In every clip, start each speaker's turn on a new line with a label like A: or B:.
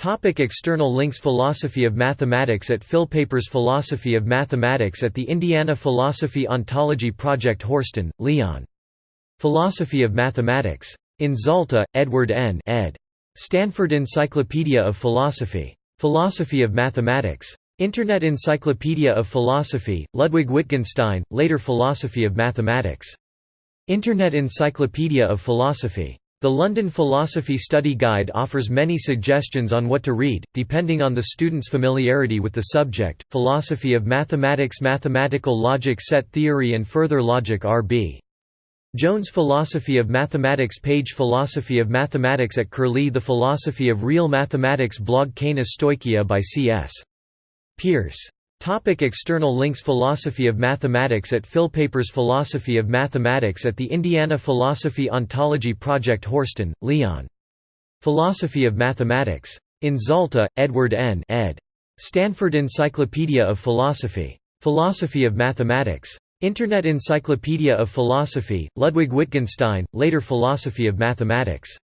A: Topic external links Philosophy of Mathematics at Philpapers Philosophy of Mathematics at the Indiana Philosophy Ontology Project Horsten, Leon. Philosophy of Mathematics. In Zalta, Edward N. ed. Stanford Encyclopedia of Philosophy. Philosophy of Mathematics. Internet Encyclopedia of Philosophy, Ludwig Wittgenstein, later Philosophy of Mathematics. Internet Encyclopedia of Philosophy. The London Philosophy Study Guide offers many suggestions on what to read, depending on the student's familiarity with the subject. Philosophy of Mathematics Mathematical Logic Set Theory and Further Logic R.B. Jones Philosophy of Mathematics page Philosophy of Mathematics at Curlie The Philosophy of Real Mathematics blog Canis Stoichia by C.S. Peirce Topic external links Philosophy of Mathematics at Philpapers Philosophy of Mathematics at the Indiana Philosophy Ontology Project Horsten, Leon. Philosophy of Mathematics. In Zalta, Edward N. ed. Stanford Encyclopedia of Philosophy. Philosophy of Mathematics. Internet Encyclopedia of Philosophy, Ludwig Wittgenstein, later Philosophy of Mathematics.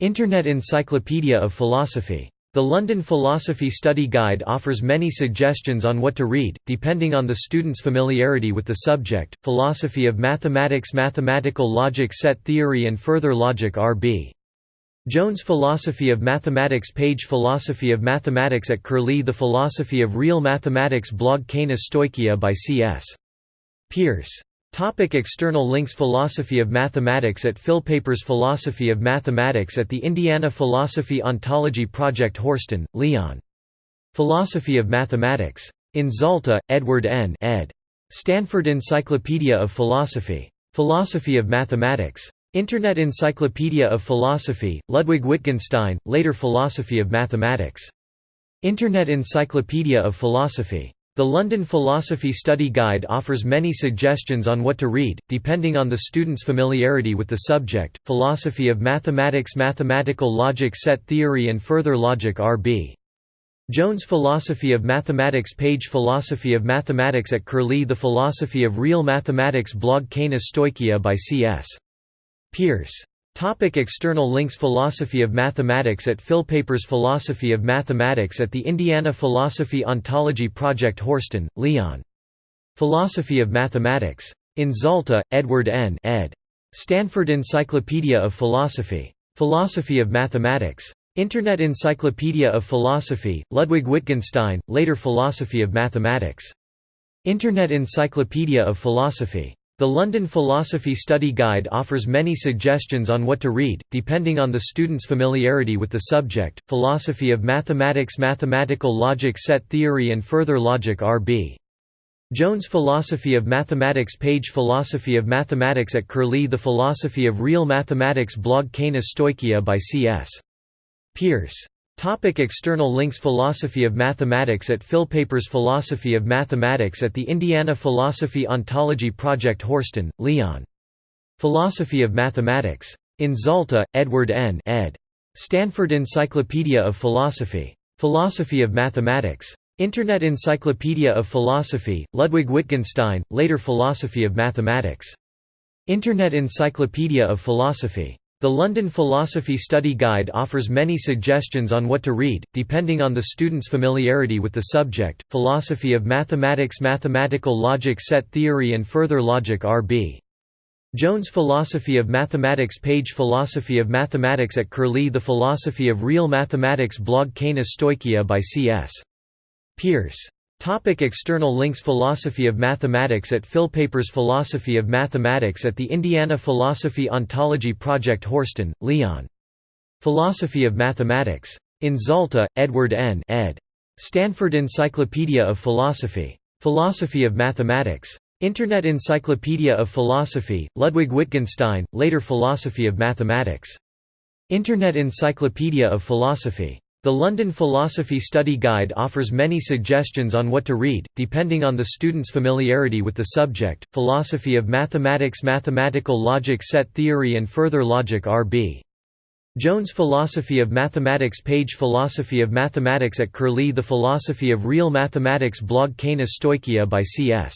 A: Internet Encyclopedia of Philosophy. The London Philosophy Study Guide offers many suggestions on what to read, depending on the student's familiarity with the subject. Philosophy of Mathematics Mathematical Logic Set Theory and Further Logic R.B. Jones Philosophy of Mathematics page Philosophy of Mathematics at Curlie The Philosophy of Real Mathematics blog Canis Stoichia by C.S. Peirce Topic external links Philosophy of Mathematics at Philpapers Philosophy of Mathematics at the Indiana Philosophy Ontology Project Horsten, Leon. Philosophy of Mathematics. In Zalta, Edward N. ed. Stanford Encyclopedia of Philosophy. Philosophy of Mathematics. Internet Encyclopedia of Philosophy, Ludwig Wittgenstein, later Philosophy of Mathematics. Internet Encyclopedia of Philosophy. The London Philosophy Study Guide offers many suggestions on what to read, depending on the student's familiarity with the subject. Philosophy of Mathematics Mathematical Logic Set Theory and Further Logic R.B. Jones Philosophy of Mathematics page Philosophy of Mathematics at Curlie The Philosophy of Real Mathematics blog Canis Stoichia by C.S. Peirce Topic external links Philosophy of Mathematics at Philpapers Philosophy of Mathematics at the Indiana Philosophy Ontology Project Horsten, Leon. Philosophy of Mathematics. In Zalta, Edward N. ed. Stanford Encyclopedia of Philosophy. Philosophy of Mathematics. Internet Encyclopedia of Philosophy, Ludwig Wittgenstein, later Philosophy of Mathematics. Internet Encyclopedia of Philosophy. The London Philosophy Study Guide offers many suggestions on what to read, depending on the student's familiarity with the subject. Philosophy of Mathematics Mathematical Logic Set Theory and Further Logic R.B. Jones Philosophy of Mathematics page Philosophy of Mathematics at Curlie The Philosophy of Real Mathematics blog Canis Stoichia by C.S. Peirce Topic external links Philosophy of Mathematics at Philpapers Philosophy of Mathematics at the Indiana Philosophy Ontology Project Horsten, Leon. Philosophy of Mathematics. In Zalta, Edward N. ed. Stanford Encyclopedia of Philosophy. Philosophy of Mathematics. Internet Encyclopedia of Philosophy, Ludwig Wittgenstein, later Philosophy of Mathematics. Internet Encyclopedia of Philosophy. The London Philosophy Study Guide offers many suggestions on what to read, depending on the student's familiarity with the subject. Philosophy of Mathematics Mathematical Logic Set Theory and Further Logic R.B. Jones Philosophy of Mathematics page Philosophy of Mathematics at Curlie The Philosophy of Real Mathematics blog Canis Stoichia by C.S. Peirce Topic external links Philosophy of Mathematics at Philpapers Philosophy of Mathematics at the Indiana Philosophy Ontology Project Horsten, Leon. Philosophy of Mathematics. In Zalta, Edward N. ed. Stanford Encyclopedia of Philosophy. Philosophy of Mathematics. Internet Encyclopedia of Philosophy, Ludwig Wittgenstein, later Philosophy of Mathematics. Internet Encyclopedia of Philosophy. The London Philosophy Study Guide offers many suggestions on what to read, depending on the student's familiarity with the subject. Philosophy of Mathematics Mathematical Logic Set Theory and Further Logic R.B. Jones Philosophy of Mathematics page Philosophy of Mathematics at Curlie The Philosophy of Real Mathematics blog Canis Stoichia by C.S.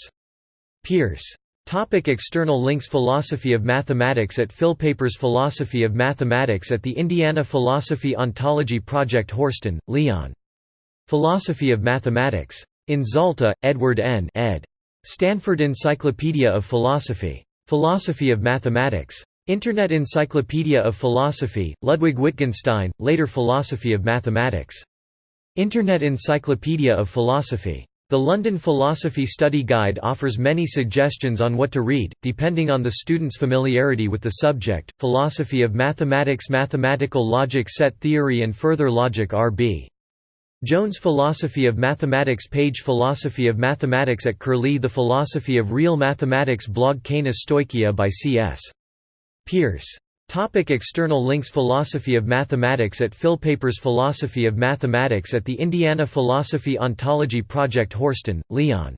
A: Peirce Topic external links Philosophy of Mathematics at Philpapers Philosophy of Mathematics at the Indiana Philosophy Ontology Project Horsten, Leon. Philosophy of Mathematics. In Zalta, Edward N. ed. Stanford Encyclopedia of Philosophy. Philosophy of Mathematics. Internet Encyclopedia of Philosophy, Ludwig Wittgenstein, later Philosophy of Mathematics. Internet Encyclopedia of Philosophy. The London Philosophy Study Guide offers many suggestions on what to read, depending on the student's familiarity with the subject. Philosophy of Mathematics, Mathematical Logic, Set Theory, and Further Logic. R.B. Jones Philosophy of Mathematics page Philosophy of Mathematics at Curlie The Philosophy of Real Mathematics blog Canis Stoichia by C.S. Peirce. Topic external links Philosophy of Mathematics at Philpapers Philosophy of Mathematics at the Indiana Philosophy Ontology Project Horsten, Leon.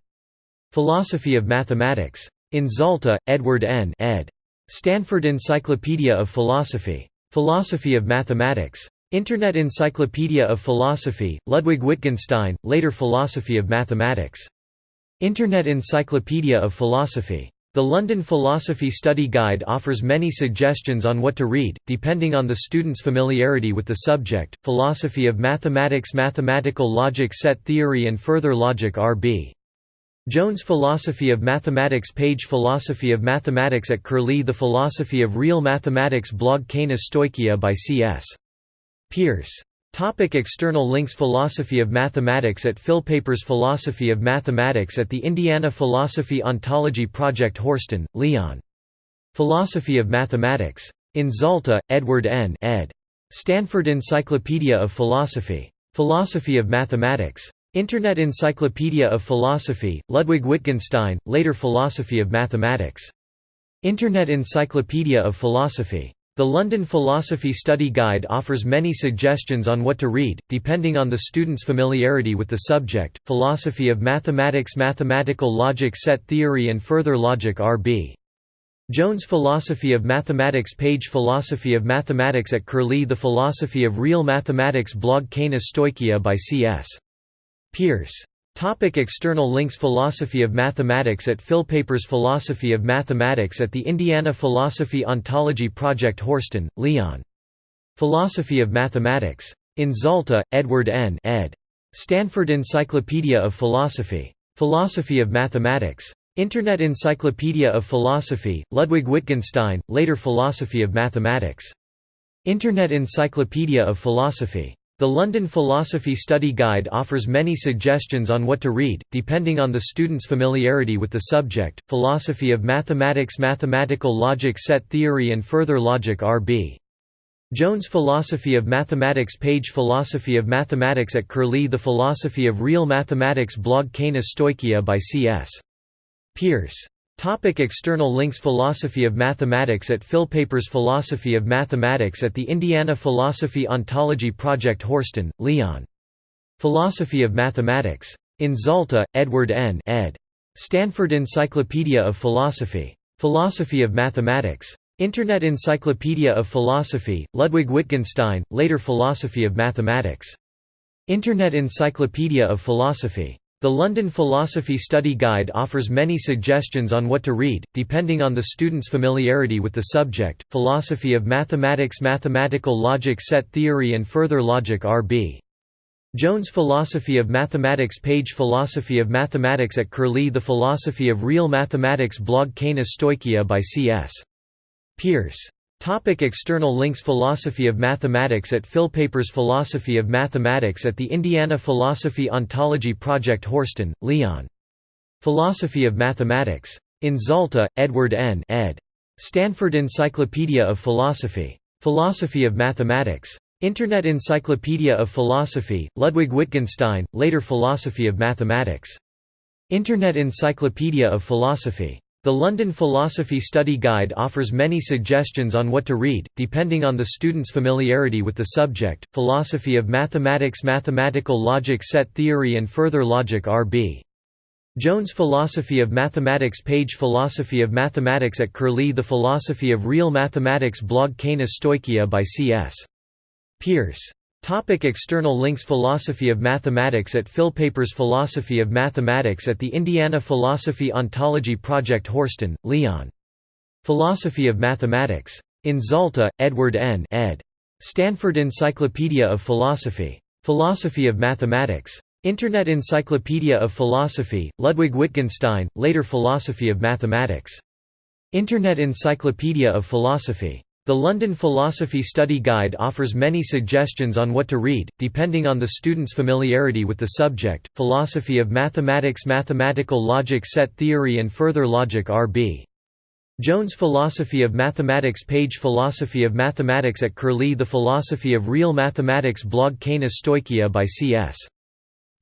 A: Philosophy of Mathematics. In Zalta, Edward N. ed. Stanford Encyclopedia of Philosophy. Philosophy of Mathematics. Internet Encyclopedia of Philosophy, Ludwig Wittgenstein, later Philosophy of Mathematics. Internet Encyclopedia of Philosophy. The London Philosophy Study Guide offers many suggestions on what to read, depending on the student's familiarity with the subject. Philosophy of Mathematics, Mathematical Logic, Set Theory, and Further Logic. R.B. Jones Philosophy of Mathematics page Philosophy of Mathematics at Curlie The Philosophy of Real Mathematics blog Canis Stoichia by C.S. Peirce. Topic external links Philosophy of Mathematics at Philpapers Philosophy of Mathematics at the Indiana Philosophy Ontology Project Horsten, Leon. Philosophy of Mathematics. In Zalta, Edward N. ed. Stanford Encyclopedia of Philosophy. Philosophy of Mathematics. Internet Encyclopedia of Philosophy, Ludwig Wittgenstein, later Philosophy of Mathematics. Internet Encyclopedia of Philosophy. The London Philosophy Study Guide offers many suggestions on what to read, depending on the student's familiarity with the subject. Philosophy of Mathematics, Mathematical Logic, Set Theory, and Further Logic. R.B. Jones Philosophy of Mathematics page Philosophy of Mathematics at Curlie The Philosophy of Real Mathematics blog Canis Stoichia by C.S. Peirce. Topic external links Philosophy of Mathematics at Philpapers Philosophy of Mathematics at the Indiana Philosophy Ontology Project Horsten, Leon. Philosophy of Mathematics. In Zalta, Edward N. ed. Stanford Encyclopedia of Philosophy. Philosophy of Mathematics. Internet Encyclopedia of Philosophy, Ludwig Wittgenstein, later Philosophy of Mathematics. Internet Encyclopedia of Philosophy. The London Philosophy Study Guide offers many suggestions on what to read, depending on the student's familiarity with the subject. Philosophy of Mathematics, Mathematical Logic, Set Theory, and Further Logic. R.B. Jones Philosophy of Mathematics page Philosophy of Mathematics at Curlie The Philosophy of Real Mathematics blog Canis Stoichia by C.S. Peirce. Topic external links Philosophy of Mathematics at Philpapers Philosophy of Mathematics at the Indiana Philosophy Ontology Project Horsten, Leon. Philosophy of Mathematics. In Zalta, Edward N. ed. Stanford Encyclopedia of Philosophy. Philosophy of Mathematics. Internet Encyclopedia of Philosophy, Ludwig Wittgenstein, later Philosophy of Mathematics. Internet Encyclopedia of Philosophy. The London Philosophy Study Guide offers many suggestions on what to read, depending on the student's familiarity with the subject. Philosophy of Mathematics, Mathematical Logic, Set Theory, and Further Logic. R.B. Jones Philosophy of Mathematics page Philosophy of Mathematics at Curlie The Philosophy of Real Mathematics blog Canis Stoichia by C.S. Peirce. Topic external links Philosophy of Mathematics at Philpapers Philosophy of Mathematics at the Indiana Philosophy Ontology Project Horsten, Leon. Philosophy of Mathematics. In Zalta, Edward N. ed. Stanford Encyclopedia of Philosophy. Philosophy of Mathematics. Internet Encyclopedia of Philosophy, Ludwig Wittgenstein, later Philosophy of Mathematics. Internet Encyclopedia of Philosophy. The London Philosophy Study Guide offers many suggestions on what to read, depending on the student's familiarity with the subject. Philosophy of Mathematics, Mathematical Logic, Set Theory, and Further Logic. R.B. Jones Philosophy of Mathematics page Philosophy of Mathematics at Curlie The Philosophy of Real Mathematics blog Canis Stoichia by C.S. Peirce. Topic external links Philosophy of Mathematics at Philpapers Philosophy of Mathematics at the Indiana Philosophy Ontology Project Horsten, Leon. Philosophy of Mathematics. In Zalta, Edward N. ed. Stanford Encyclopedia of Philosophy. Philosophy of Mathematics. Internet Encyclopedia of Philosophy, Ludwig Wittgenstein, later Philosophy of Mathematics. Internet Encyclopedia of Philosophy. The London Philosophy Study Guide offers many suggestions on what to read, depending on the student's familiarity with the subject. Philosophy of Mathematics Mathematical Logic Set Theory and Further Logic R.B. Jones Philosophy of Mathematics page Philosophy of Mathematics at Curlie The Philosophy of Real Mathematics blog Canis Stoichia by C.S.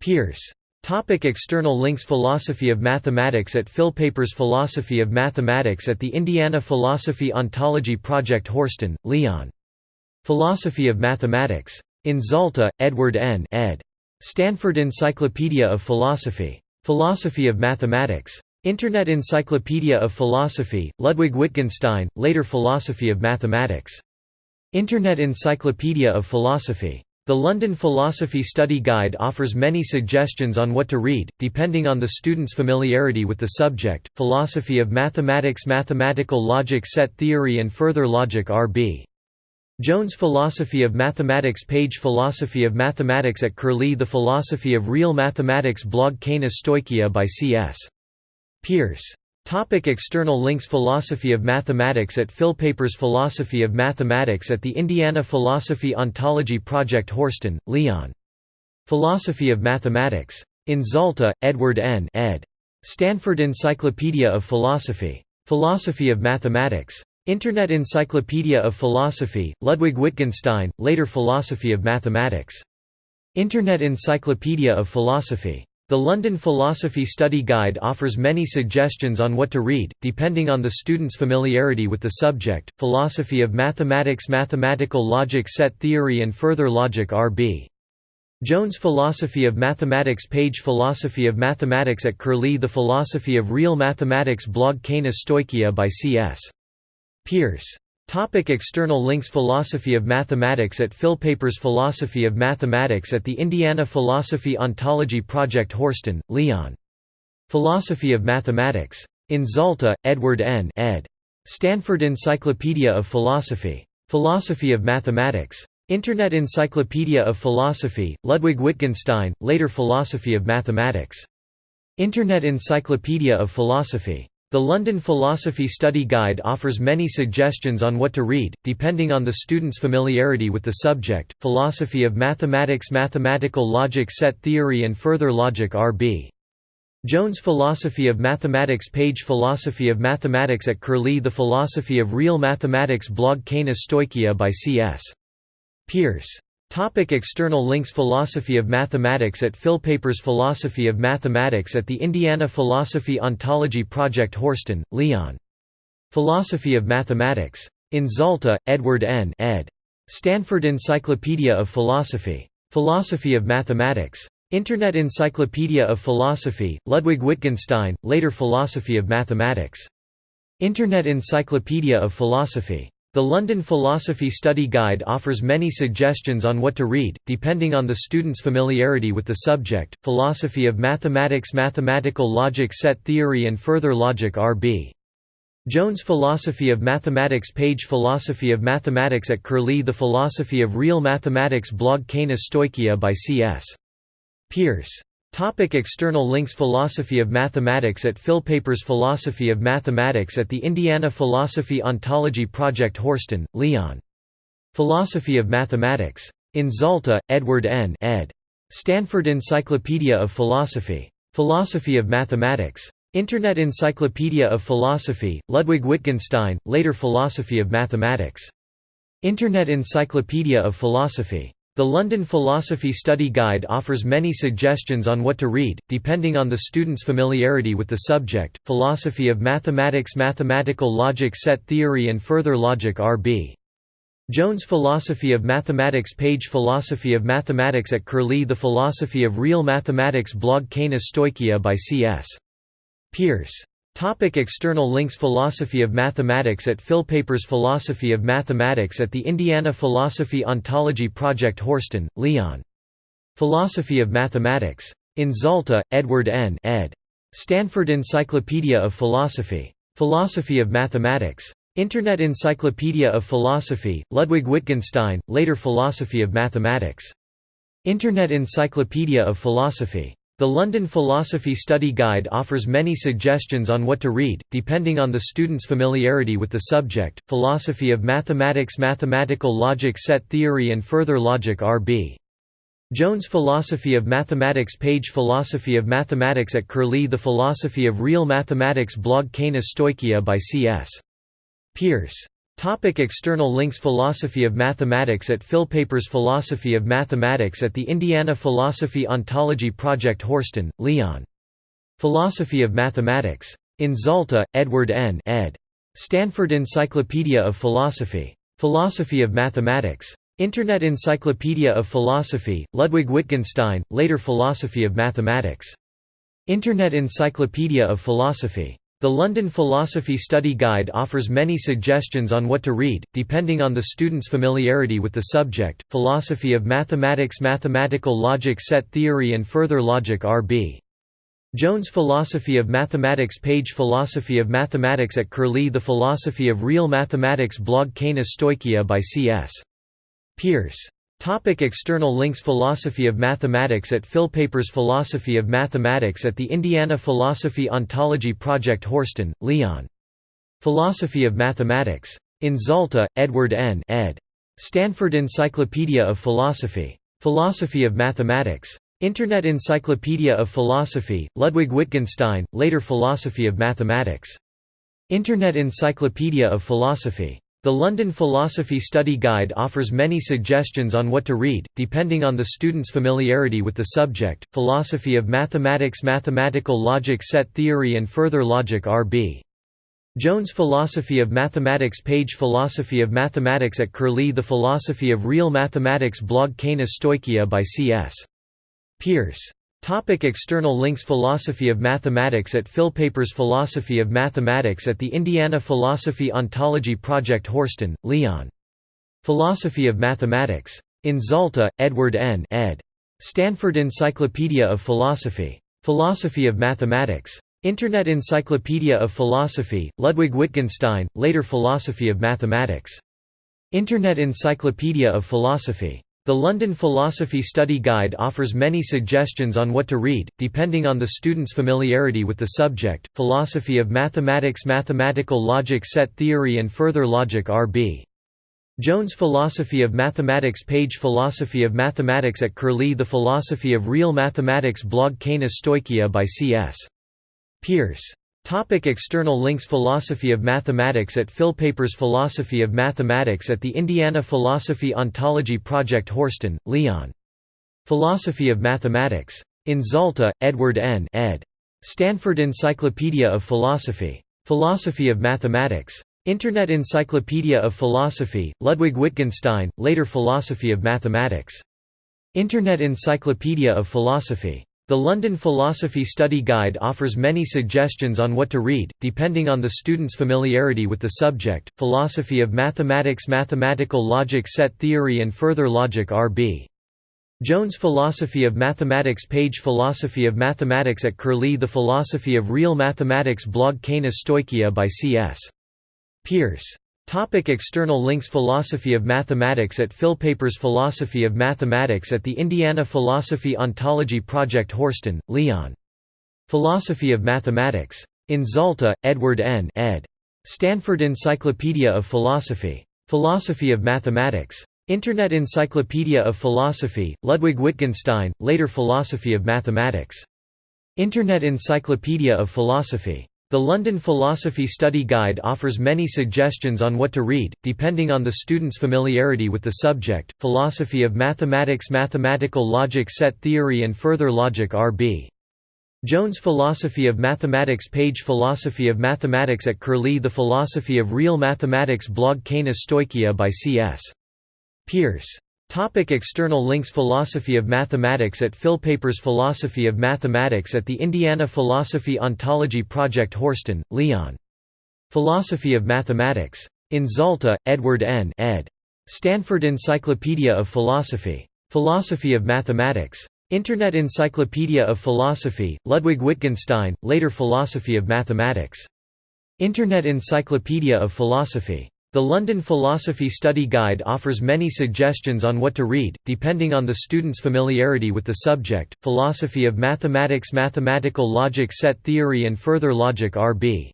A: Peirce Topic external links Philosophy of Mathematics at Philpapers Philosophy of Mathematics at the Indiana Philosophy Ontology Project Horsten, Leon. Philosophy of Mathematics. In Zalta, Edward N. ed. Stanford Encyclopedia of Philosophy. Philosophy of Mathematics. Internet Encyclopedia of Philosophy, Ludwig Wittgenstein, later Philosophy of Mathematics. Internet Encyclopedia of Philosophy. The London Philosophy Study Guide offers many suggestions on what to read, depending on the student's familiarity with the subject. Philosophy of Mathematics Mathematical Logic Set Theory and Further Logic R.B. Jones Philosophy of Mathematics page Philosophy of Mathematics at Curlie The Philosophy of Real Mathematics blog Canis Stoichia by C.S. Peirce Topic external links Philosophy of Mathematics at Philpapers Philosophy of Mathematics at the Indiana Philosophy Ontology Project Horsten, Leon. Philosophy of Mathematics. In Zalta, Edward N. ed. Stanford Encyclopedia of Philosophy. Philosophy of Mathematics. Internet Encyclopedia of Philosophy, Ludwig Wittgenstein, later Philosophy of Mathematics. Internet Encyclopedia of Philosophy. The London Philosophy Study Guide offers many suggestions on what to read, depending on the student's familiarity with the subject. Philosophy of Mathematics Mathematical Logic Set Theory and Further Logic R.B. Jones Philosophy of Mathematics page Philosophy of Mathematics at Curlie The Philosophy of Real Mathematics blog Canis Stoichia by C.S. Peirce Topic external links Philosophy of Mathematics at Philpapers Philosophy of Mathematics at the Indiana Philosophy Ontology Project Horsten, Leon. Philosophy of Mathematics. In Zalta, Edward N. ed. Stanford Encyclopedia of Philosophy. Philosophy of Mathematics. Internet Encyclopedia of Philosophy, Ludwig Wittgenstein, later Philosophy of Mathematics. Internet Encyclopedia of Philosophy. The London Philosophy Study Guide offers many suggestions on what to read, depending on the student's familiarity with the subject. Philosophy of Mathematics Mathematical Logic Set Theory and Further Logic R.B. Jones Philosophy of Mathematics page Philosophy of Mathematics at Curlie The Philosophy of Real Mathematics blog Canis Stoichia by C.S. Peirce Topic external links Philosophy of Mathematics at Philpapers Philosophy of Mathematics at the Indiana Philosophy Ontology Project Horsten, Leon. Philosophy of Mathematics. In Zalta, Edward N. ed. Stanford Encyclopedia of Philosophy. Philosophy of Mathematics. Internet Encyclopedia of Philosophy, Ludwig Wittgenstein, later Philosophy of Mathematics. Internet Encyclopedia of Philosophy. The London Philosophy Study Guide offers many suggestions on what to read, depending on the student's familiarity with the subject. Philosophy of Mathematics Mathematical Logic Set Theory and Further Logic R.B. Jones Philosophy of Mathematics page Philosophy of Mathematics at Curlie The Philosophy of Real Mathematics blog Canis Stoichia by C.S. Peirce Topic external links Philosophy of Mathematics at Philpapers Philosophy of Mathematics at the Indiana Philosophy Ontology Project Horsten, Leon. Philosophy of Mathematics. In Zalta, Edward N. ed. Stanford Encyclopedia of Philosophy. Philosophy of Mathematics. Internet Encyclopedia of Philosophy, Ludwig Wittgenstein, later Philosophy of Mathematics. Internet Encyclopedia of Philosophy. The London Philosophy Study Guide offers many suggestions on what to read, depending on the student's familiarity with the subject. Philosophy of Mathematics Mathematical Logic Set Theory and Further Logic R.B. Jones Philosophy of Mathematics page Philosophy of Mathematics at Curlie The Philosophy of Real Mathematics blog Canis Stoichia by C.S. Peirce Topic external links Philosophy of Mathematics at Philpapers Philosophy of Mathematics at the Indiana Philosophy Ontology Project Horsten, Leon. Philosophy of Mathematics. In Zalta, Edward N. ed. Stanford Encyclopedia of Philosophy. Philosophy of Mathematics. Internet Encyclopedia of Philosophy, Ludwig Wittgenstein, later Philosophy of Mathematics. Internet Encyclopedia of Philosophy. The London Philosophy Study Guide offers many suggestions on what to read, depending on the student's familiarity with the subject. Philosophy of Mathematics Mathematical Logic Set Theory and Further Logic R.B. Jones Philosophy of Mathematics page Philosophy of Mathematics at Curlie The Philosophy of Real Mathematics blog Canis Stoichia by C.S. Peirce. Topic external links Philosophy of Mathematics at Philpapers Philosophy of Mathematics at the Indiana Philosophy Ontology Project Horsten, Leon. Philosophy of Mathematics. In Zalta, Edward N. ed. Stanford Encyclopedia of Philosophy. Philosophy of Mathematics. Internet Encyclopedia of Philosophy, Ludwig Wittgenstein, later Philosophy of Mathematics. Internet Encyclopedia of Philosophy. The London Philosophy Study Guide offers many suggestions on what to read, depending on the student's familiarity with the subject. Philosophy of Mathematics Mathematical Logic Set Theory and Further Logic R.B. Jones Philosophy of Mathematics page Philosophy of Mathematics at Curlie The Philosophy of Real Mathematics blog Canis Stoichia by C.S. Peirce. Topic external links Philosophy of Mathematics at Philpapers Philosophy of Mathematics at the Indiana Philosophy Ontology Project Horsten, Leon. Philosophy of Mathematics. In Zalta, Edward N. ed. Stanford Encyclopedia of Philosophy. Philosophy of Mathematics. Internet Encyclopedia of Philosophy, Ludwig Wittgenstein, later Philosophy of Mathematics. Internet Encyclopedia of Philosophy. The London Philosophy Study Guide offers many suggestions on what to read, depending on the student's familiarity with the subject. Philosophy of Mathematics Mathematical Logic Set Theory and Further Logic R.B. Jones Philosophy of Mathematics page Philosophy of Mathematics at Curlie The Philosophy of Real Mathematics blog Canis Stoichia by C.S. Peirce. Topic external links Philosophy of Mathematics at Philpapers Philosophy of Mathematics at the Indiana Philosophy Ontology Project Horsten, Leon. Philosophy of Mathematics. In Zalta, Edward N. ed. Stanford Encyclopedia of Philosophy. Philosophy of Mathematics. Internet Encyclopedia of Philosophy, Ludwig Wittgenstein, later Philosophy of Mathematics. Internet Encyclopedia of Philosophy. The London Philosophy Study Guide offers many suggestions on what to read, depending on the student's familiarity with the subject. Philosophy of Mathematics Mathematical Logic Set Theory and Further Logic R.B. Jones Philosophy of Mathematics page Philosophy of Mathematics at Curlie The Philosophy of Real Mathematics blog Canis Stoichia by C.S. Peirce. Topic external links Philosophy of Mathematics at Philpapers Philosophy of Mathematics at the Indiana Philosophy Ontology Project Horsten, Leon. Philosophy of Mathematics. In Zalta, Edward N. ed. Stanford Encyclopedia of Philosophy. Philosophy of Mathematics. Internet Encyclopedia of Philosophy, Ludwig Wittgenstein, later Philosophy of Mathematics. Internet Encyclopedia of Philosophy. The London Philosophy Study Guide offers many suggestions on what to read, depending on the student's familiarity with the subject. Philosophy of Mathematics Mathematical Logic Set Theory and Further Logic R.B. Jones Philosophy of Mathematics page Philosophy of Mathematics at Curlie The Philosophy of Real Mathematics blog Canis Stoichia by C.S. Peirce. Topic external links Philosophy of Mathematics at Philpapers Philosophy of Mathematics at the Indiana Philosophy Ontology Project Horsten, Leon. Philosophy of Mathematics. In Zalta, Edward N. ed. Stanford Encyclopedia of Philosophy. Philosophy of Mathematics. Internet Encyclopedia of Philosophy, Ludwig Wittgenstein, later Philosophy of Mathematics. Internet Encyclopedia of Philosophy. The London Philosophy Study Guide offers many suggestions on what to read, depending on the student's familiarity with the subject. Philosophy of Mathematics Mathematical Logic Set Theory and Further Logic R.B. Jones Philosophy of Mathematics page Philosophy of Mathematics at Curlie The Philosophy of Real Mathematics blog Canis Stoichia by C.S. Peirce. Topic external links Philosophy of Mathematics at Philpapers Philosophy of Mathematics at the Indiana Philosophy Ontology Project Horsten, Leon. Philosophy of Mathematics. In Zalta, Edward N. ed. Stanford Encyclopedia of Philosophy. Philosophy of Mathematics. Internet Encyclopedia of Philosophy, Ludwig Wittgenstein, later Philosophy of Mathematics. Internet Encyclopedia of Philosophy. The London Philosophy Study Guide offers many suggestions on what to read, depending on the student's familiarity with the subject. Philosophy of Mathematics Mathematical Logic Set Theory and Further Logic R.B.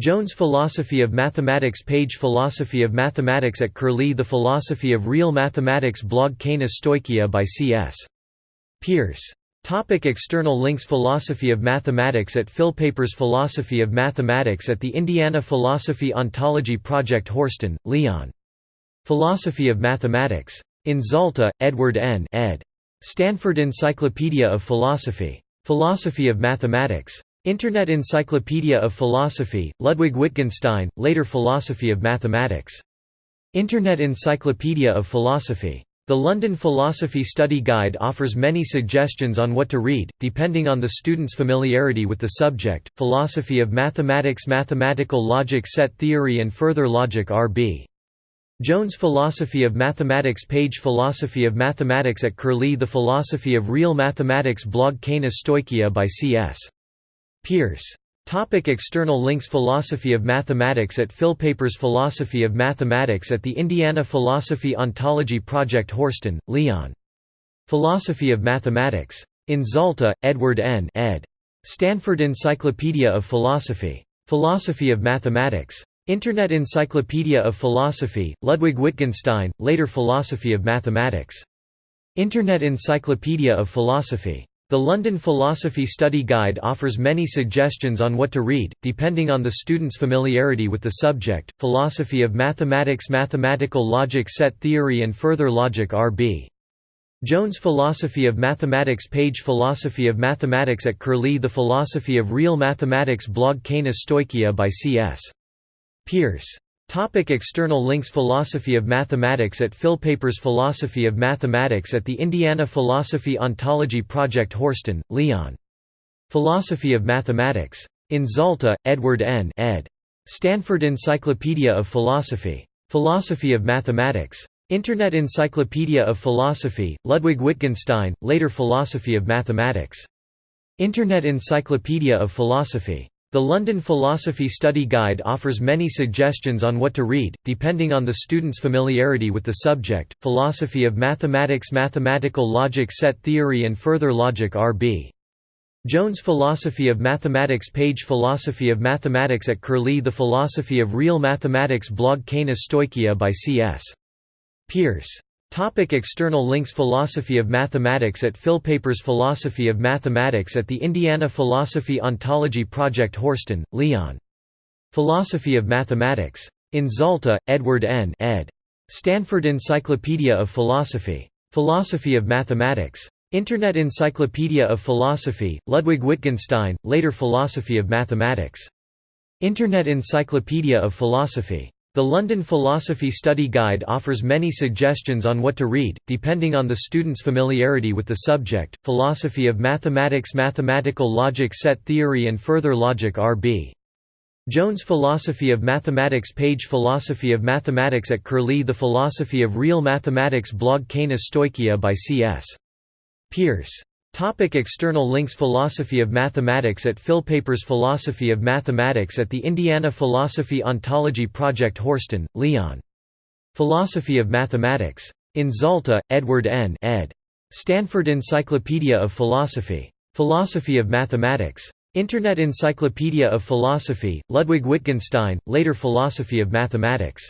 A: Jones Philosophy of Mathematics page Philosophy of Mathematics at Curlie The Philosophy of Real Mathematics blog Canis Stoichia by C.S. Peirce Topic external links Philosophy of Mathematics at Philpapers Philosophy of Mathematics at the Indiana Philosophy Ontology Project Horsten, Leon. Philosophy of Mathematics. In Zalta, Edward N. ed. Stanford Encyclopedia of Philosophy. Philosophy of Mathematics. Internet Encyclopedia of Philosophy, Ludwig Wittgenstein, later Philosophy of Mathematics. Internet Encyclopedia of Philosophy. The London Philosophy Study Guide offers many suggestions on what to read, depending on the student's familiarity with the subject. Philosophy of Mathematics Mathematical Logic Set Theory and Further Logic R.B. Jones Philosophy of Mathematics page Philosophy of Mathematics at Curlie The Philosophy of Real Mathematics blog Canis Stoichia by C.S. Peirce Topic external links Philosophy of Mathematics at Philpapers Philosophy of Mathematics at the Indiana Philosophy Ontology Project Horsten, Leon. Philosophy of Mathematics. In Zalta, Edward N. ed. Stanford Encyclopedia of Philosophy. Philosophy of Mathematics. Internet Encyclopedia of Philosophy, Ludwig Wittgenstein, later Philosophy of Mathematics. Internet Encyclopedia of Philosophy. The London Philosophy Study Guide offers many suggestions on what to read, depending on the student's familiarity with the subject. Philosophy of Mathematics Mathematical Logic Set Theory and Further Logic R.B. Jones Philosophy of Mathematics page Philosophy of Mathematics at Curlie The Philosophy of Real Mathematics blog Canis Stoichia by C.S. Peirce Topic external links Philosophy of Mathematics at Philpapers Philosophy of Mathematics at the Indiana Philosophy Ontology Project Horsten, Leon. Philosophy of Mathematics. In Zalta, Edward N. ed. Stanford Encyclopedia of Philosophy. Philosophy of Mathematics. Internet Encyclopedia of Philosophy, Ludwig Wittgenstein, later Philosophy of Mathematics. Internet Encyclopedia of Philosophy. The London Philosophy Study Guide offers many suggestions on what to read, depending on the student's familiarity with the subject. Philosophy of Mathematics Mathematical Logic Set Theory and Further Logic R.B. Jones Philosophy of Mathematics page Philosophy of Mathematics at Curlie The Philosophy of Real Mathematics blog Canis Stoichia by C.S. Peirce Topic external links Philosophy of Mathematics at Philpapers Philosophy of Mathematics at the Indiana Philosophy Ontology Project Horsten, Leon. Philosophy of Mathematics. In Zalta, Edward N. ed. Stanford Encyclopedia of Philosophy. Philosophy of Mathematics. Internet Encyclopedia of Philosophy, Ludwig Wittgenstein, later Philosophy of Mathematics. Internet Encyclopedia of Philosophy. The London Philosophy Study Guide offers many suggestions on what to read, depending on the student's familiarity with the subject. Philosophy of Mathematics Mathematical Logic Set Theory and Further Logic R.B. Jones Philosophy of Mathematics page Philosophy of Mathematics at Curlie The Philosophy of Real Mathematics blog Canis Stoichia by C.S. Peirce Topic external links Philosophy of Mathematics at Philpapers Philosophy of Mathematics at the Indiana Philosophy Ontology Project Horsten, Leon. Philosophy of Mathematics. In Zalta, Edward N. ed. Stanford Encyclopedia of Philosophy. Philosophy of Mathematics. Internet Encyclopedia of Philosophy, Ludwig Wittgenstein, later Philosophy of Mathematics.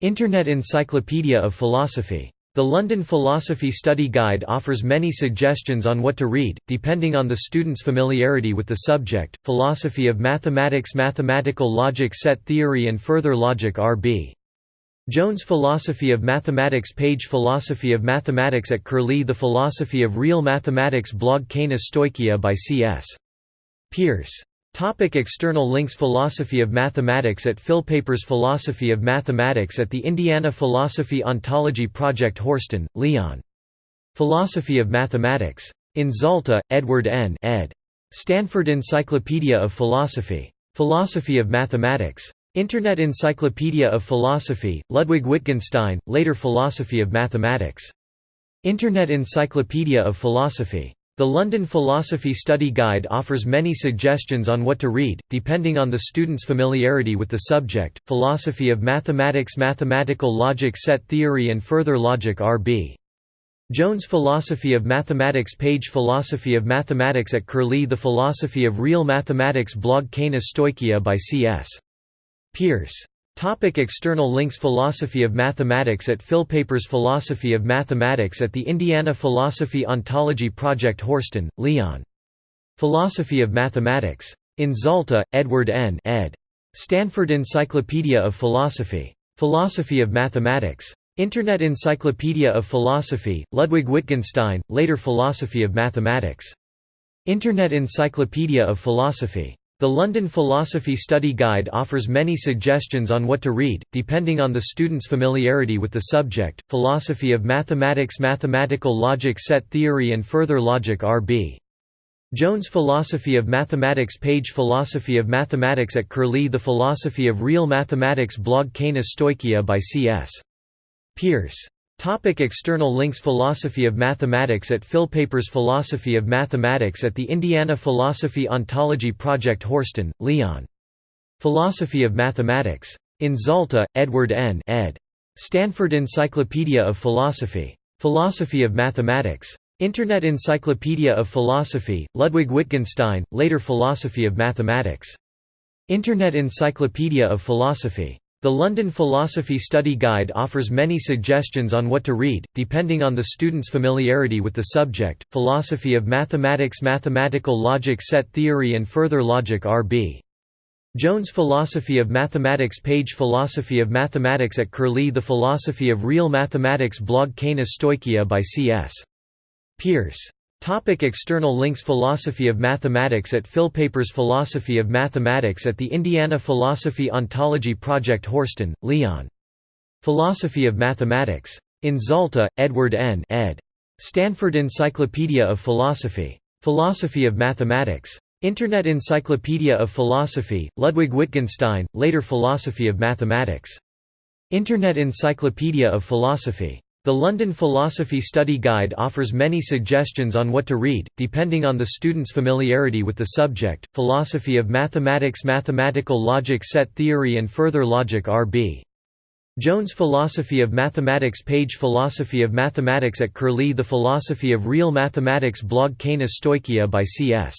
A: Internet Encyclopedia of Philosophy. The London Philosophy Study Guide offers many suggestions on what to read, depending on the student's familiarity with the subject. Philosophy of Mathematics Mathematical Logic Set Theory and Further Logic R.B. Jones Philosophy of Mathematics page Philosophy of Mathematics at Curlie The Philosophy of Real Mathematics blog Canis Stoichia by C.S. Peirce Topic external links Philosophy of Mathematics at Philpapers Philosophy of Mathematics at the Indiana Philosophy Ontology Project Horsten, Leon. Philosophy of Mathematics. In Zalta, Edward N. ed. Stanford Encyclopedia of Philosophy. Philosophy of Mathematics. Internet Encyclopedia of Philosophy, Ludwig Wittgenstein, later Philosophy of Mathematics. Internet Encyclopedia of Philosophy. The London Philosophy Study Guide offers many suggestions on what to read, depending on the student's familiarity with the subject. Philosophy of Mathematics Mathematical Logic Set Theory and Further Logic R.B. Jones Philosophy of Mathematics page Philosophy of Mathematics at Curlie The Philosophy of Real Mathematics blog Canis Stoichia by C.S. Peirce Topic external links Philosophy of Mathematics at Philpapers Philosophy of Mathematics at the Indiana Philosophy Ontology Project Horsten, Leon. Philosophy of Mathematics. In Zalta, Edward N. ed. Stanford Encyclopedia of Philosophy. Philosophy of Mathematics. Internet Encyclopedia of Philosophy, Ludwig Wittgenstein, later Philosophy of Mathematics. Internet Encyclopedia of Philosophy. The London Philosophy Study Guide offers many suggestions on what to read, depending on the student's familiarity with the subject. Philosophy of Mathematics Mathematical Logic Set Theory and Further Logic R.B. Jones Philosophy of Mathematics page Philosophy of Mathematics at Curlie The Philosophy of Real Mathematics blog Canis Stoichia by C.S. Peirce Topic external links Philosophy of Mathematics at Philpapers Philosophy of Mathematics at the Indiana Philosophy Ontology Project Horsten, Leon. Philosophy of Mathematics. In Zalta, Edward N. ed. Stanford Encyclopedia of Philosophy. Philosophy of Mathematics. Internet Encyclopedia of Philosophy, Ludwig Wittgenstein, later Philosophy of Mathematics. Internet Encyclopedia of Philosophy. The London Philosophy Study Guide offers many suggestions on what to read, depending on the student's familiarity with the subject. Philosophy of Mathematics Mathematical Logic Set Theory and Further Logic R.B. Jones Philosophy of Mathematics page Philosophy of Mathematics at Curlie The Philosophy of Real Mathematics blog Canis Stoichia by C.S. Peirce Topic external links Philosophy of Mathematics at Philpapers Philosophy of Mathematics at the Indiana Philosophy Ontology Project Horsten, Leon. Philosophy of Mathematics. In Zalta, Edward N. ed. Stanford Encyclopedia of Philosophy. Philosophy of Mathematics. Internet Encyclopedia of Philosophy, Ludwig Wittgenstein, later Philosophy of Mathematics. Internet Encyclopedia of Philosophy. The London Philosophy Study Guide offers many suggestions on what to read, depending on the student's familiarity with the subject. Philosophy of Mathematics Mathematical Logic Set Theory and Further Logic R.B. Jones Philosophy of Mathematics page Philosophy of Mathematics at Curlie The Philosophy of Real Mathematics blog Canis Stoichia by C.S.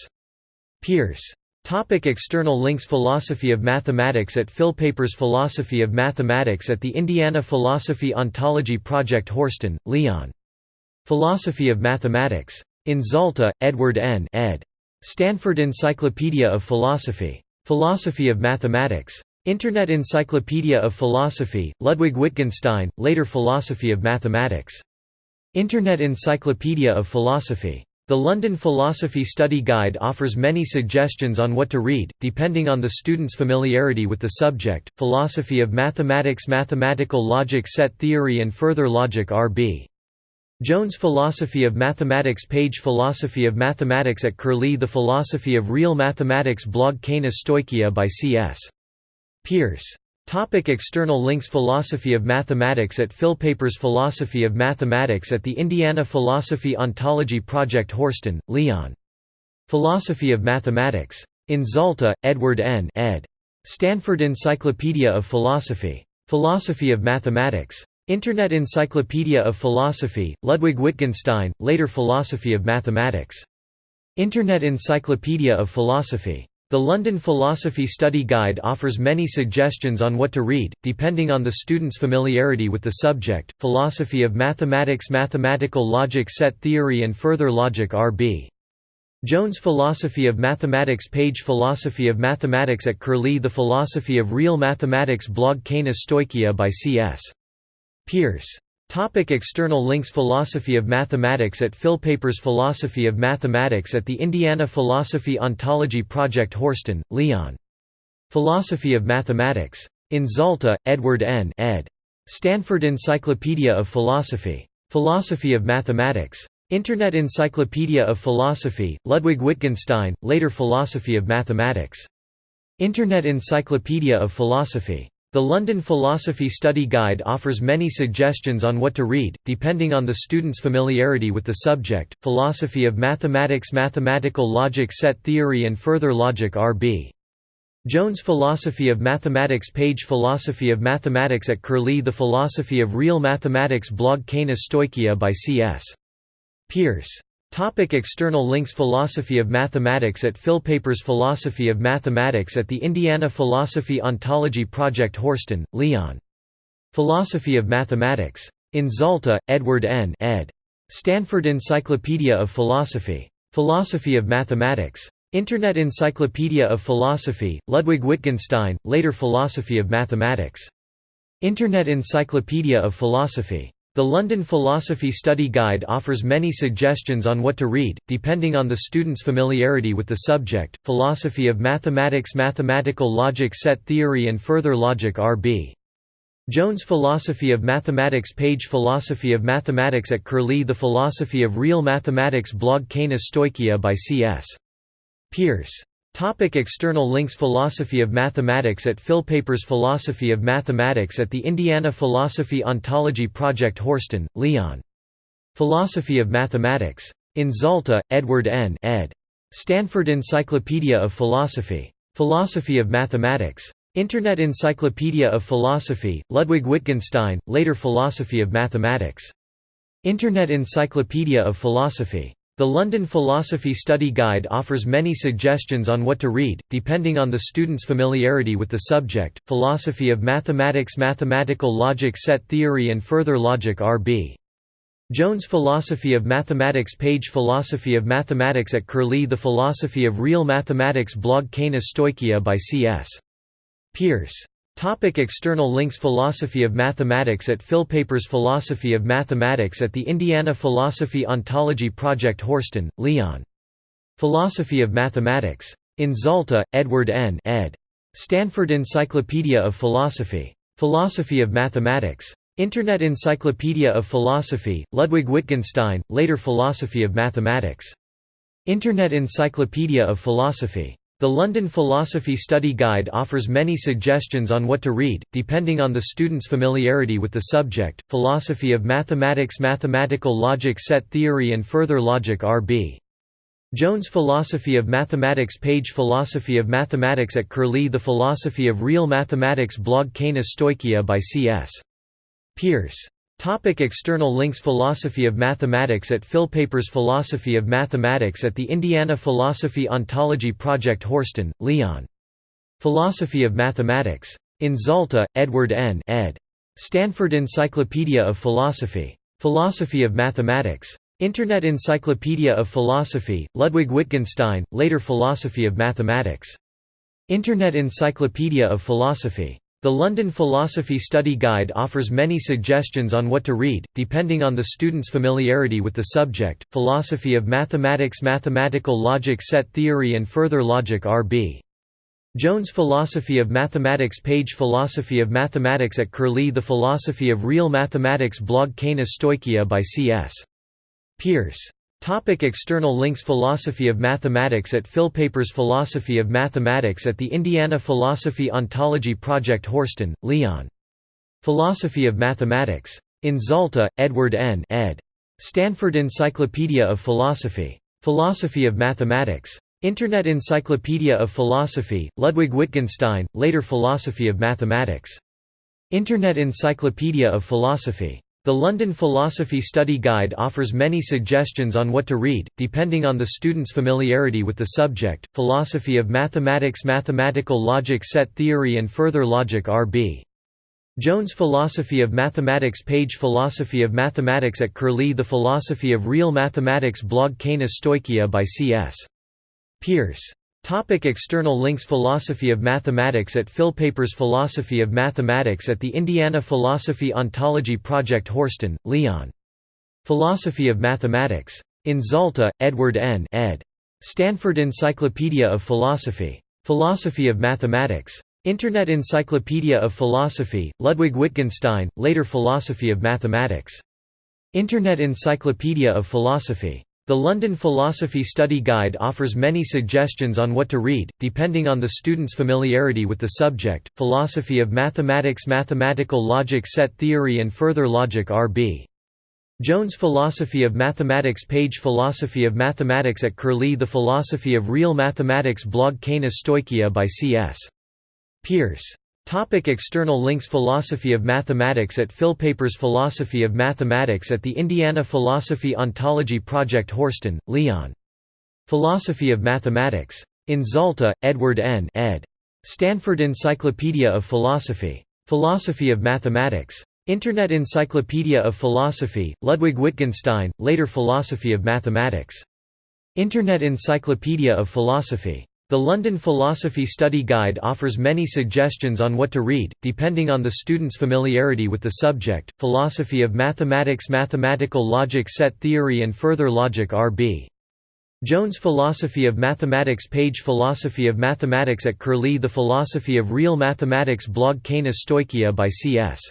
A: Peirce Topic external links Philosophy of Mathematics at Philpapers Philosophy of Mathematics at the Indiana Philosophy Ontology Project Horsten, Leon. Philosophy of Mathematics. In Zalta, Edward N. ed. Stanford Encyclopedia of Philosophy. Philosophy of Mathematics. Internet Encyclopedia of Philosophy, Ludwig Wittgenstein, later Philosophy of Mathematics. Internet Encyclopedia of Philosophy. The London Philosophy Study Guide offers many suggestions on what to read, depending on the student's familiarity with the subject. Philosophy of Mathematics Mathematical Logic Set Theory and Further Logic R.B. Jones Philosophy of Mathematics page Philosophy of Mathematics at Curlie The Philosophy of Real Mathematics blog Canis Stoichia by C.S. Peirce Topic external links Philosophy of Mathematics at Philpapers Philosophy of Mathematics at the Indiana Philosophy Ontology Project Horsten, Leon. Philosophy of Mathematics. In Zalta, Edward N. ed. Stanford Encyclopedia of Philosophy. Philosophy of Mathematics. Internet Encyclopedia of Philosophy, Ludwig Wittgenstein, later Philosophy of Mathematics. Internet Encyclopedia of Philosophy. The London Philosophy Study Guide offers many suggestions on what to read, depending on the student's familiarity with the subject. Philosophy of Mathematics Mathematical Logic Set Theory and Further Logic R.B. Jones Philosophy of Mathematics page Philosophy of Mathematics at Curlie The Philosophy of Real Mathematics blog Canis Stoichia by C.S. Peirce Topic external links Philosophy of Mathematics at Philpapers Philosophy of Mathematics at the Indiana Philosophy Ontology Project Horsten, Leon. Philosophy of Mathematics. In Zalta, Edward N. ed. Stanford Encyclopedia of Philosophy. Philosophy of Mathematics. Internet Encyclopedia of Philosophy, Ludwig Wittgenstein, later Philosophy of Mathematics. Internet Encyclopedia of Philosophy. The London Philosophy Study Guide offers many suggestions on what to read, depending on the student's familiarity with the subject. Philosophy of Mathematics Mathematical Logic Set Theory and Further Logic R.B. Jones Philosophy of Mathematics page Philosophy of Mathematics at Curlie The Philosophy of Real Mathematics blog Canis Stoichia by C.S. Peirce. Topic external links Philosophy of Mathematics at Philpapers Philosophy of Mathematics at the Indiana Philosophy Ontology Project Horsten, Leon. Philosophy of Mathematics. In Zalta, Edward N. ed. Stanford Encyclopedia of Philosophy. Philosophy of Mathematics. Internet Encyclopedia of Philosophy, Ludwig Wittgenstein, later Philosophy of Mathematics. Internet Encyclopedia of Philosophy. The London Philosophy Study Guide offers many suggestions on what to read, depending on the student's familiarity with the subject. Philosophy of Mathematics Mathematical Logic Set Theory and Further Logic R.B. Jones Philosophy of Mathematics page Philosophy of Mathematics at Curlie The Philosophy of Real Mathematics blog Kaina Stoicheia by C.S. Peirce. Topic external links Philosophy of Mathematics at Philpapers Philosophy of Mathematics at the Indiana Philosophy Ontology Project Horsten, Leon. Philosophy of Mathematics. In Zalta, Edward N. ed. Stanford Encyclopedia of Philosophy. Philosophy of Mathematics. Internet Encyclopedia of Philosophy, Ludwig Wittgenstein, later Philosophy of Mathematics. Internet Encyclopedia of Philosophy. The London Philosophy Study Guide offers many suggestions on what to read, depending on the student's familiarity with the subject. Philosophy of Mathematics Mathematical Logic Set Theory and Further Logic R.B. Jones Philosophy of Mathematics page Philosophy of Mathematics at Curlie The Philosophy of Real Mathematics blog Kaina Stoicheia by C.S. Peirce. Topic external links Philosophy of Mathematics at Philpapers Philosophy of Mathematics at the Indiana Philosophy Ontology Project Horsten, Leon. Philosophy of Mathematics. In Zalta, Edward N. ed. Stanford Encyclopedia of Philosophy. Philosophy of Mathematics. Internet Encyclopedia of Philosophy, Ludwig Wittgenstein, later Philosophy of Mathematics. Internet Encyclopedia of Philosophy. The London Philosophy Study Guide offers many suggestions on what to read, depending on the student's familiarity with the subject. Philosophy of Mathematics Mathematical Logic Set Theory and Further Logic R.B. Jones Philosophy of Mathematics page Philosophy of Mathematics at Curlie The Philosophy of Real Mathematics blog Kaina Stoicheia by C.S. Peirce. Topic external links Philosophy of Mathematics at Philpapers Philosophy of Mathematics at the Indiana Philosophy Ontology Project Horsten, Leon. Philosophy of Mathematics. In Zalta, Edward N. ed. Stanford Encyclopedia of Philosophy. Philosophy of Mathematics. Internet Encyclopedia of Philosophy, Ludwig Wittgenstein, later Philosophy of Mathematics. Internet Encyclopedia of Philosophy. The London Philosophy Study Guide offers many suggestions on what to read, depending on the student's familiarity with the subject. Philosophy of Mathematics Mathematical Logic Set Theory and Further Logic R.B. Jones Philosophy of Mathematics page Philosophy of Mathematics at Curlie The Philosophy of Real Mathematics blog Kaina Stoicheia by C.S. Peirce. Topic external links Philosophy of Mathematics at Philpapers Philosophy of Mathematics at the Indiana Philosophy Ontology Project Horsten, Leon. Philosophy of Mathematics. In Zalta, Edward N. ed. Stanford Encyclopedia of Philosophy. Philosophy of Mathematics. Internet Encyclopedia of Philosophy, Ludwig Wittgenstein, later Philosophy of Mathematics. Internet Encyclopedia of Philosophy. The London Philosophy Study Guide offers many suggestions on what to read, depending on the student's familiarity with the subject. Philosophy of Mathematics Mathematical Logic Set Theory and Further Logic R.B. Jones Philosophy of Mathematics page Philosophy of Mathematics at Curlie The Philosophy of Real Mathematics blog Kaina Stoicheia by C.S. Peirce. Topic external links Philosophy of Mathematics at Philpapers Philosophy of Mathematics at the Indiana Philosophy Ontology Project Horsten, Leon. Philosophy of Mathematics. In Zalta, Edward N. ed. Stanford Encyclopedia of Philosophy. Philosophy of Mathematics. Internet Encyclopedia of Philosophy, Ludwig Wittgenstein, later Philosophy of Mathematics. Internet Encyclopedia of Philosophy. The London Philosophy Study Guide offers many suggestions on what to read, depending on the student's familiarity with the subject. Philosophy of Mathematics Mathematical Logic Set Theory and Further Logic R.B. Jones Philosophy of Mathematics page Philosophy of Mathematics at Curlie The Philosophy of Real Mathematics blog Kaina Stoicheia by C.S. Peirce Topic external links Philosophy of Mathematics at Philpapers Philosophy of Mathematics at the Indiana Philosophy Ontology Project Horsten, Leon. Philosophy of Mathematics. In Zalta, Edward N. ed. Stanford Encyclopedia of Philosophy. Philosophy of Mathematics. Internet Encyclopedia of Philosophy, Ludwig Wittgenstein, later Philosophy of Mathematics. Internet Encyclopedia of Philosophy. The London Philosophy Study Guide offers many suggestions on what to read, depending on the student's familiarity with the subject. Philosophy of Mathematics Mathematical Logic Set Theory and Further Logic R.B. Jones Philosophy of Mathematics page Philosophy of Mathematics at Curlie The Philosophy of Real Mathematics blog Kaina Stoicheia by C.S.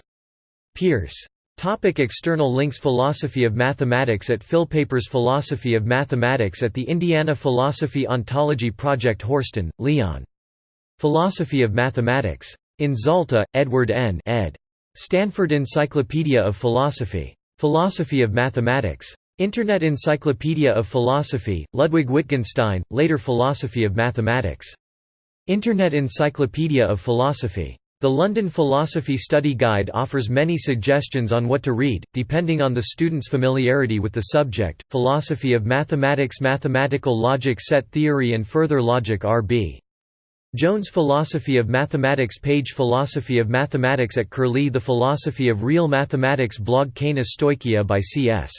A: Peirce Topic external links Philosophy of Mathematics at Philpapers Philosophy of Mathematics at the Indiana Philosophy Ontology Project Horsten, Leon. Philosophy of Mathematics. In Zalta, Edward N. ed. Stanford Encyclopedia of Philosophy. Philosophy of Mathematics. Internet Encyclopedia of Philosophy, Ludwig Wittgenstein, later Philosophy of Mathematics. Internet Encyclopedia of Philosophy. The London Philosophy Study Guide offers many suggestions on what to read, depending on the student's familiarity with the subject. Philosophy of Mathematics Mathematical Logic Set Theory and Further Logic R.B. Jones Philosophy of Mathematics page Philosophy of Mathematics at Curlie The Philosophy of Real Mathematics blog Kaina Stoicheia by C.S.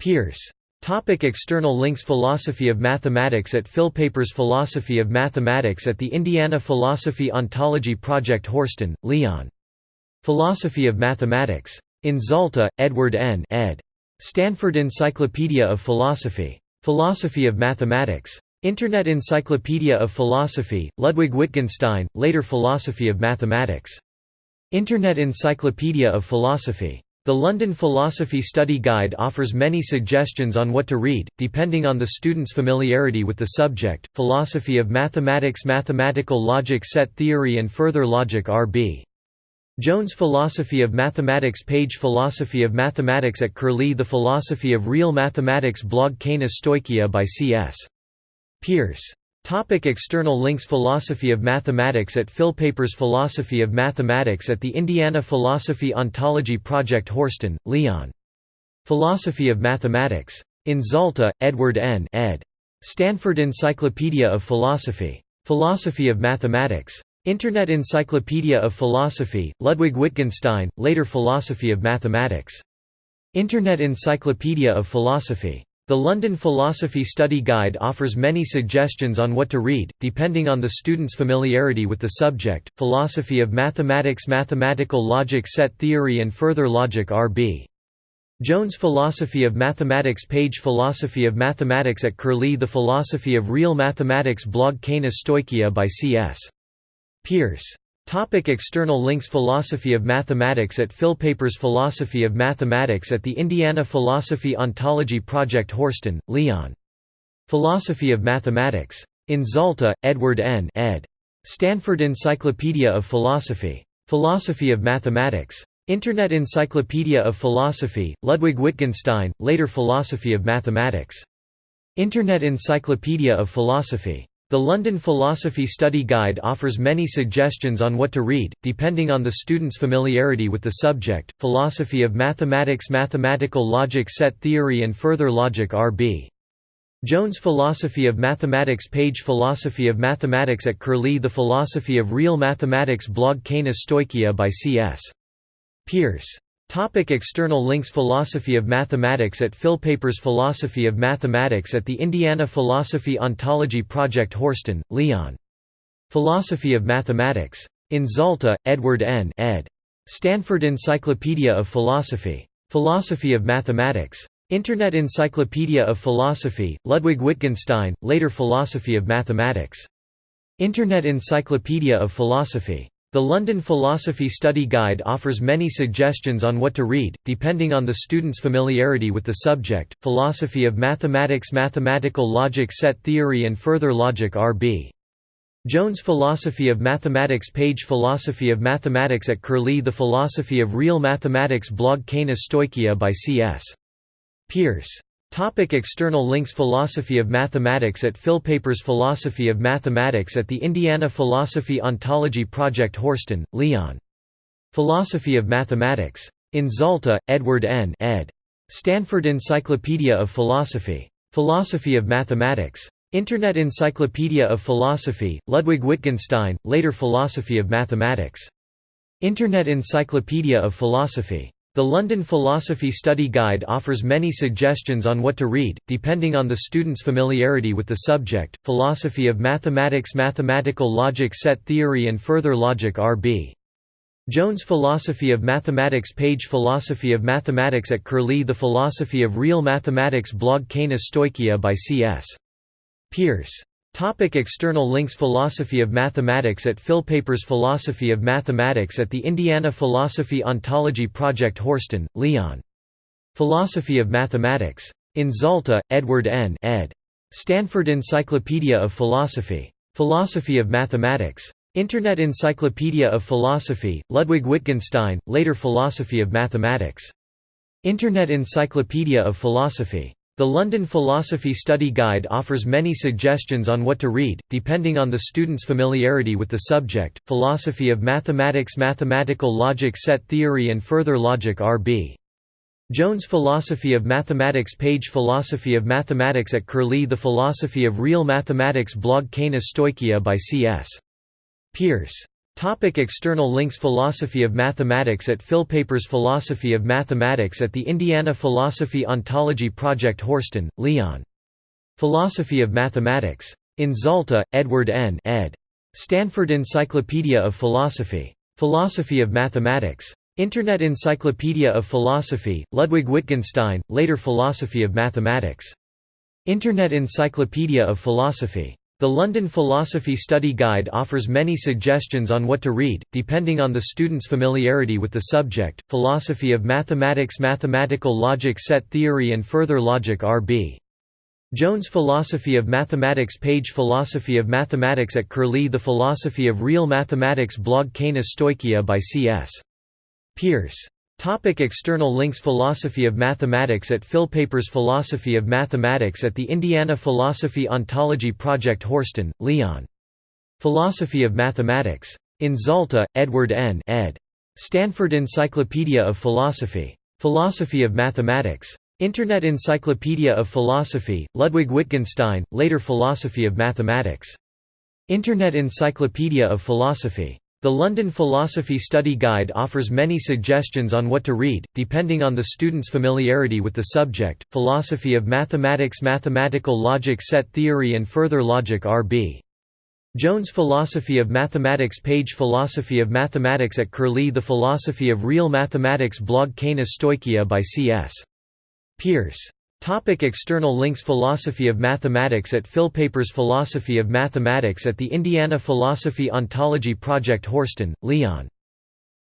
A: Peirce Topic external links Philosophy of Mathematics at Philpapers Philosophy of Mathematics at the Indiana Philosophy Ontology Project Horsten, Leon. Philosophy of Mathematics. In Zalta, Edward N. ed. Stanford Encyclopedia of Philosophy. Philosophy of Mathematics. Internet Encyclopedia of Philosophy, Ludwig Wittgenstein, later Philosophy of Mathematics. Internet Encyclopedia of Philosophy. The London Philosophy Study Guide offers many suggestions on what to read, depending on the student's familiarity with the subject. Philosophy of Mathematics Mathematical Logic Set Theory and Further Logic R.B. Jones Philosophy of Mathematics page Philosophy of Mathematics at Curlie The Philosophy of Real Mathematics blog Kaina Stoicheia by C.S. Peirce Topic external links Philosophy of Mathematics at Philpapers Philosophy of Mathematics at the Indiana Philosophy Ontology Project Horsten, Leon. Philosophy of Mathematics. In Zalta, Edward N. ed. Stanford Encyclopedia of Philosophy. Philosophy of Mathematics. Internet Encyclopedia of Philosophy, Ludwig Wittgenstein, later Philosophy of Mathematics. Internet Encyclopedia of Philosophy. The London Philosophy Study Guide offers many suggestions on what to read, depending on the student's familiarity with the subject. Philosophy of Mathematics Mathematical Logic Set Theory and Further Logic R.B. Jones Philosophy of Mathematics page Philosophy of Mathematics at Curlie The Philosophy of Real Mathematics blog Kaina Stoicheia by C.S. Peirce Topic external links Philosophy of Mathematics at Philpapers Philosophy of Mathematics at the Indiana Philosophy Ontology Project Horsten, Leon. Philosophy of Mathematics. In Zalta, Edward N. ed. Stanford Encyclopedia of Philosophy. Philosophy of Mathematics. Internet Encyclopedia of Philosophy, Ludwig Wittgenstein, later Philosophy of Mathematics. Internet Encyclopedia of Philosophy. The London Philosophy Study Guide offers many suggestions on what to read, depending on the student's familiarity with the subject. Philosophy of Mathematics Mathematical Logic Set Theory and Further Logic R.B. Jones Philosophy of Mathematics page Philosophy of Mathematics at Curlie The Philosophy of Real Mathematics blog Kaina Stoicheia by C.S. Peirce Topic external links Philosophy of Mathematics at Philpapers Philosophy of Mathematics at the Indiana Philosophy Ontology Project Horsten, Leon. Philosophy of Mathematics. In Zalta, Edward N. ed. Stanford Encyclopedia of Philosophy. Philosophy of Mathematics. Internet Encyclopedia of Philosophy, Ludwig Wittgenstein, later Philosophy of Mathematics. Internet Encyclopedia of Philosophy. The London Philosophy Study Guide offers many suggestions on what to read, depending on the student's familiarity with the subject. Philosophy of Mathematics Mathematical Logic Set Theory and Further Logic R.B. Jones Philosophy of Mathematics page Philosophy of Mathematics at Curlie The Philosophy of Real Mathematics blog Kaina Stoicheia by C.S. Peirce Topic external links Philosophy of Mathematics at Philpapers Philosophy of Mathematics at the Indiana Philosophy Ontology Project Horsten, Leon. Philosophy of Mathematics. In Zalta, Edward N. ed. Stanford Encyclopedia of Philosophy. Philosophy of Mathematics. Internet Encyclopedia of Philosophy, Ludwig Wittgenstein, later Philosophy of Mathematics. Internet Encyclopedia of Philosophy. The London Philosophy Study Guide offers many suggestions on what to read, depending on the student's familiarity with the subject. Philosophy of Mathematics Mathematical Logic Set Theory and Further Logic R.B. Jones Philosophy of Mathematics page Philosophy of Mathematics at Curlie The Philosophy of Real Mathematics blog Kaina Stoicheia by C.S. Peirce Topic external links Philosophy of Mathematics at Philpapers Philosophy of Mathematics at the Indiana Philosophy Ontology Project Horsten, Leon. Philosophy of Mathematics. In Zalta, Edward N. ed. Stanford Encyclopedia of Philosophy. Philosophy of Mathematics. Internet Encyclopedia of Philosophy, Ludwig Wittgenstein, later Philosophy of Mathematics. Internet Encyclopedia of Philosophy. The London Philosophy Study Guide offers many suggestions on what to read, depending on the student's familiarity with the subject. Philosophy of Mathematics Mathematical Logic Set Theory and Further Logic R.B. Jones Philosophy of Mathematics page Philosophy of Mathematics at Curlie The Philosophy of Real Mathematics blog Kaina Stoicheia by C.S. Peirce Topic external links Philosophy of Mathematics at Philpapers Philosophy of Mathematics at the Indiana Philosophy Ontology Project Horsten, Leon. Philosophy of Mathematics. In Zalta, Edward N. ed. Stanford Encyclopedia of Philosophy. Philosophy of Mathematics. Internet Encyclopedia of Philosophy, Ludwig Wittgenstein, later Philosophy of Mathematics. Internet Encyclopedia of Philosophy. The London Philosophy Study Guide offers many suggestions on what to read, depending on the student's familiarity with the subject. Philosophy of Mathematics Mathematical Logic Set Theory and Further Logic R.B. Jones Philosophy of Mathematics page Philosophy of Mathematics at Curlie The Philosophy of Real Mathematics blog Kaina Stoicheia by C.S. Peirce Topic external links Philosophy of Mathematics at Philpapers Philosophy of Mathematics at the Indiana Philosophy Ontology Project Horsten, Leon. Philosophy of Mathematics. In Zalta, Edward N. ed. Stanford Encyclopedia of Philosophy. Philosophy of Mathematics. Internet Encyclopedia of Philosophy, Ludwig Wittgenstein, later Philosophy of Mathematics. Internet Encyclopedia of Philosophy. The London Philosophy Study Guide offers many suggestions on what to read, depending on the student's familiarity with the subject. Philosophy of Mathematics Mathematical Logic Set Theory and Further Logic R.B. Jones Philosophy of Mathematics page Philosophy of Mathematics at Curlie The Philosophy of Real Mathematics blog Kaina Stoicheia by C.S. Peirce Topic external links Philosophy of Mathematics at Philpapers Philosophy of Mathematics at the Indiana Philosophy Ontology Project Horsten, Leon.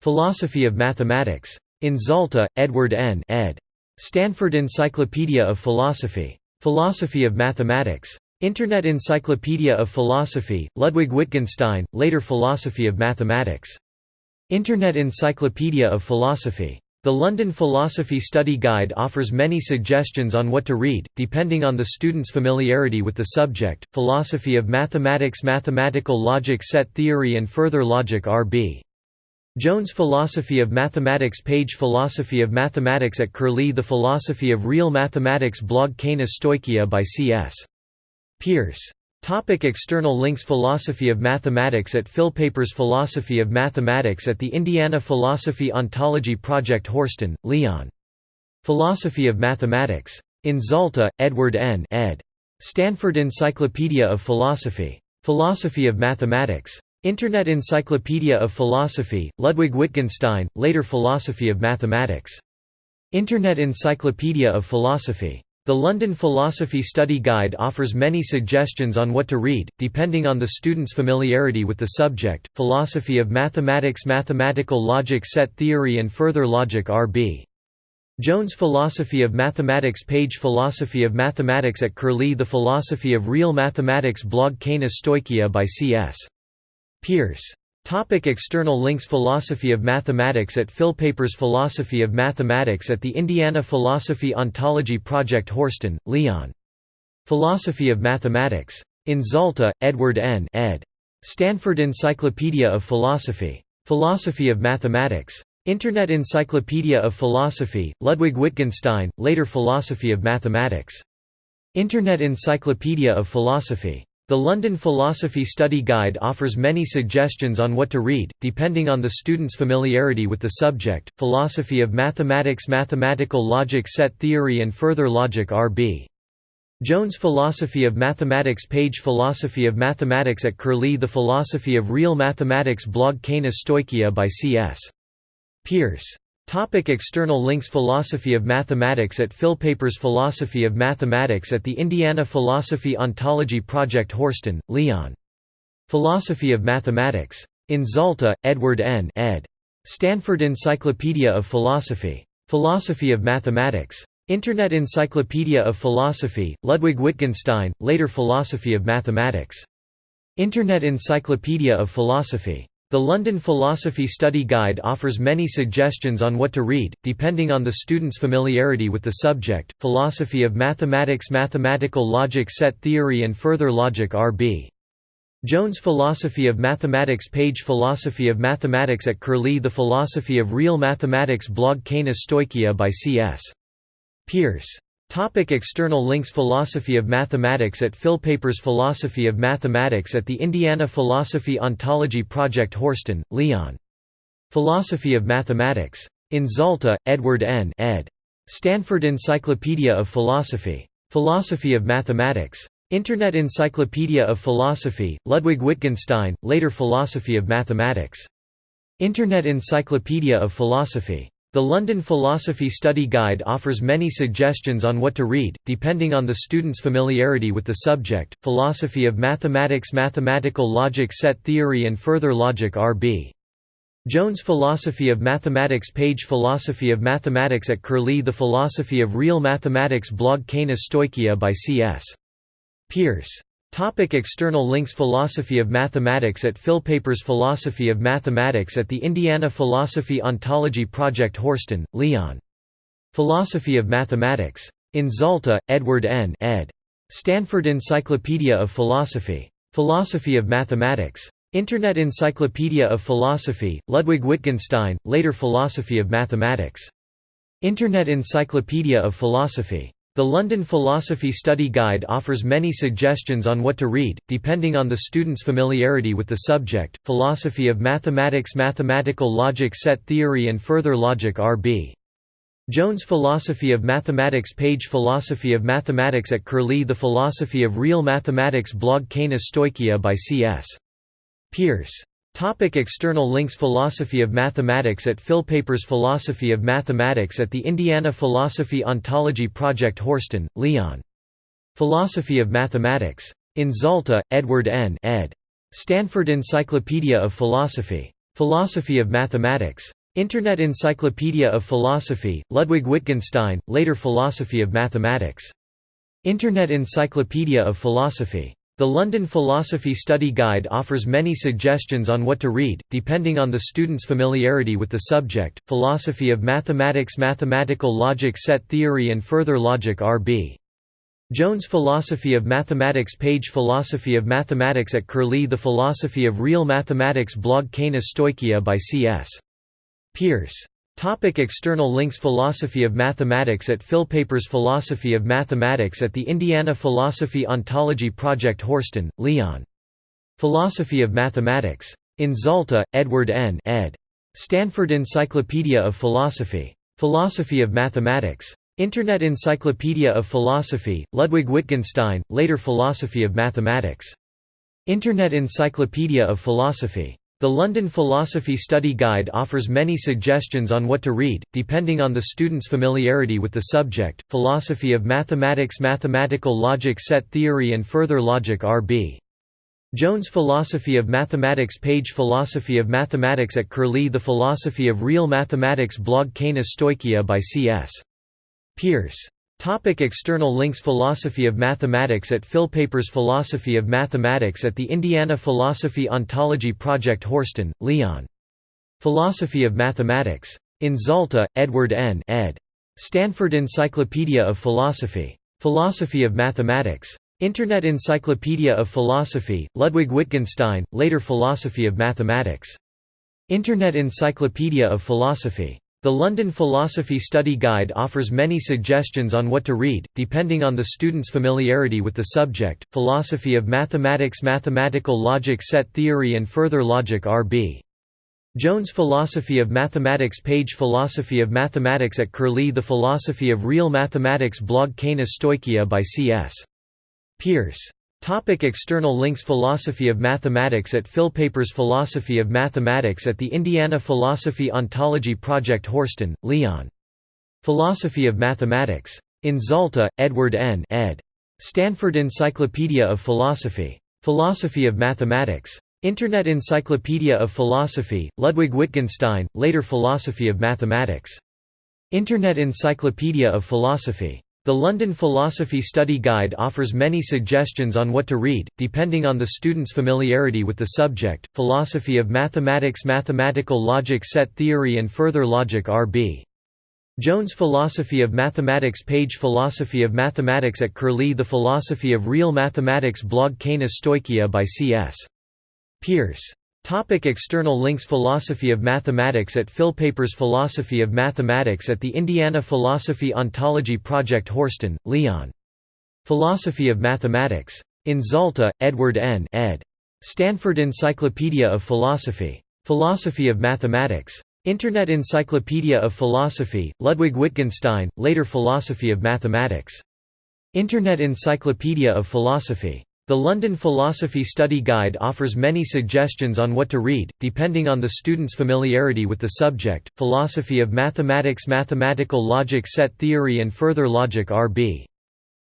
A: Philosophy of Mathematics. In Zalta, Edward N. ed. Stanford Encyclopedia of Philosophy. Philosophy of Mathematics. Internet Encyclopedia of Philosophy, Ludwig Wittgenstein, later Philosophy of Mathematics. Internet Encyclopedia of Philosophy. The London Philosophy Study Guide offers many suggestions on what to read, depending on the student's familiarity with the subject. Philosophy of Mathematics Mathematical Logic Set Theory and Further Logic R.B. Jones Philosophy of Mathematics page Philosophy of Mathematics at Curlie The Philosophy of Real Mathematics blog Kaina Stoicheia by C.S. Peirce Topic external links Philosophy of Mathematics at Philpapers Philosophy of Mathematics at the Indiana Philosophy Ontology Project Horsten, Leon. Philosophy of Mathematics. In Zalta, Edward N. ed. Stanford Encyclopedia of Philosophy. Philosophy of Mathematics. Internet Encyclopedia of Philosophy, Ludwig Wittgenstein, later Philosophy of Mathematics. Internet Encyclopedia of Philosophy. The London Philosophy Study Guide offers many suggestions on what to read, depending on the student's familiarity with the subject. Philosophy of Mathematics Mathematical Logic Set Theory and Further Logic R.B. Jones Philosophy of Mathematics Page Philosophy of Mathematics at Curlie The Philosophy of Real Mathematics Blog Kaina Stoicheia by C.S. Peirce Topic external links Philosophy of Mathematics at Philpapers Philosophy of Mathematics at the Indiana Philosophy Ontology Project Horsten, Leon. Philosophy of Mathematics. In Zalta, Edward N. ed. Stanford Encyclopedia of Philosophy. Philosophy of Mathematics. Internet Encyclopedia of Philosophy, Ludwig Wittgenstein, later Philosophy of Mathematics. Internet Encyclopedia of Philosophy. The London Philosophy Study Guide offers many suggestions on what to read, depending on the student's familiarity with the subject. Philosophy of Mathematics Mathematical Logic Set Theory and Further Logic R.B. Jones Philosophy of Mathematics Page Philosophy of Mathematics at Curlie The Philosophy of Real Mathematics Blog Kaina Stoicheia by C.S. Peirce Topic external links Philosophy of Mathematics at Philpapers Philosophy of Mathematics at the Indiana Philosophy Ontology Project Horsten, Leon. Philosophy of Mathematics. In Zalta, Edward N. ed. Stanford Encyclopedia of Philosophy. Philosophy of Mathematics. Internet Encyclopedia of Philosophy, Ludwig Wittgenstein, later Philosophy of Mathematics. Internet Encyclopedia of Philosophy. The London Philosophy Study Guide offers many suggestions on what to read, depending on the student's familiarity with the subject. Philosophy of Mathematics Mathematical Logic Set Theory and Further Logic R.B. Jones Philosophy of Mathematics Page Philosophy of Mathematics at Curlie The Philosophy of Real Mathematics Blog Kaina Stoicheia by C.S. Peirce Topic external links Philosophy of Mathematics at Philpapers Philosophy of Mathematics at the Indiana Philosophy Ontology Project Horsten, Leon. Philosophy of Mathematics. In Zalta, Edward N. ed. Stanford Encyclopedia of Philosophy. Philosophy of Mathematics. Internet Encyclopedia of Philosophy, Ludwig Wittgenstein, later Philosophy of Mathematics. Internet Encyclopedia of Philosophy. The London Philosophy Study Guide offers many suggestions on what to read, depending on the student's familiarity with the subject. Philosophy of Mathematics Mathematical Logic Set Theory and Further Logic R.B. Jones Philosophy of Mathematics Page Philosophy of Mathematics at Curlie The Philosophy of Real Mathematics Blog Kaina Stoicheia by C.S. Peirce Topic external links Philosophy of Mathematics at Philpapers Philosophy of Mathematics at the Indiana Philosophy Ontology Project Horsten, Leon. Philosophy of Mathematics. In Zalta, Edward N. ed. Stanford Encyclopedia of Philosophy. Philosophy of Mathematics. Internet Encyclopedia of Philosophy, Ludwig Wittgenstein, later Philosophy of Mathematics. Internet Encyclopedia of Philosophy. The London Philosophy Study Guide offers many suggestions on what to read, depending on the student's familiarity with the subject. Philosophy of Mathematics Mathematical Logic Set Theory and Further Logic R.B. Jones Philosophy of Mathematics Page Philosophy of Mathematics at Curlie The Philosophy of Real Mathematics Blog Kaina Stoicheia by C.S. Peirce Topic external links Philosophy of Mathematics at Philpapers Philosophy of Mathematics at the Indiana Philosophy Ontology Project Horsten, Leon. Philosophy of Mathematics. In Zalta, Edward N. ed. Stanford Encyclopedia of Philosophy. Philosophy of Mathematics. Internet Encyclopedia of Philosophy, Ludwig Wittgenstein, later Philosophy of Mathematics. Internet Encyclopedia of Philosophy. The London Philosophy Study Guide offers many suggestions on what to read, depending on the student's familiarity with the subject. Philosophy of Mathematics Mathematical Logic Set Theory and Further Logic R.B. Jones Philosophy of Mathematics Page Philosophy of Mathematics at Curlie The Philosophy of Real Mathematics Blog Kaina Stoicheia by C.S. Peirce Topic external links Philosophy of Mathematics at Philpapers Philosophy of Mathematics at the Indiana Philosophy Ontology Project Horsten, Leon. Philosophy of Mathematics. In Zalta, Edward N. ed. Stanford Encyclopedia of Philosophy. Philosophy of Mathematics. Internet Encyclopedia of Philosophy, Ludwig Wittgenstein, later Philosophy of Mathematics. Internet Encyclopedia of Philosophy. The London Philosophy Study Guide offers many suggestions on what to read, depending on the student's familiarity with the subject. Philosophy of Mathematics Mathematical Logic Set Theory and Further Logic R.B. Jones Philosophy of Mathematics page Philosophy of Mathematics at Curlie The Philosophy of Real Mathematics blog Kaina Stoicheia by C.S. Peirce. Topic external links Philosophy of Mathematics at Philpapers Philosophy of Mathematics at the Indiana Philosophy Ontology Project Horsten, Leon. Philosophy of Mathematics. In Zalta, Edward N. ed. Stanford Encyclopedia of Philosophy. Philosophy of Mathematics. Internet Encyclopedia of Philosophy, Ludwig Wittgenstein, later Philosophy of Mathematics. Internet Encyclopedia of Philosophy. The London Philosophy Study Guide offers many suggestions on what to read, depending on the student's familiarity with the subject. Philosophy of Mathematics Mathematical Logic Set Theory and Further Logic R.B. Jones Philosophy of Mathematics page Philosophy of Mathematics at Curlie The Philosophy of Real Mathematics blog Kaina Stoicheia by C.S. Peirce. Topic external links Philosophy of Mathematics at Philpapers Philosophy of Mathematics at the Indiana Philosophy Ontology Project Horsten, Leon. Philosophy of Mathematics. In Zalta, Edward N. ed. Stanford Encyclopedia of Philosophy. Philosophy of Mathematics. Internet Encyclopedia of Philosophy, Ludwig Wittgenstein, later Philosophy of Mathematics. Internet Encyclopedia of Philosophy. The London Philosophy Study Guide offers many suggestions on what to read, depending on the student's familiarity with the subject. Philosophy of Mathematics Mathematical Logic Set Theory and Further Logic R.B. Jones Philosophy of Mathematics page Philosophy of Mathematics at Curlie The Philosophy of Real Mathematics blog Kaina Stoicheia by C.S. Peirce. Topic external links Philosophy of Mathematics at Philpapers Philosophy of Mathematics at the Indiana Philosophy Ontology Project Horsten, Leon. Philosophy of Mathematics. In Zalta, Edward N. ed. Stanford Encyclopedia of Philosophy. Philosophy of Mathematics. Internet Encyclopedia of Philosophy, Ludwig Wittgenstein, later Philosophy of Mathematics. Internet Encyclopedia of Philosophy. The London Philosophy Study Guide offers many suggestions on what to read, depending on the student's familiarity with the subject. Philosophy of Mathematics Mathematical Logic Set Theory and Further Logic R.B.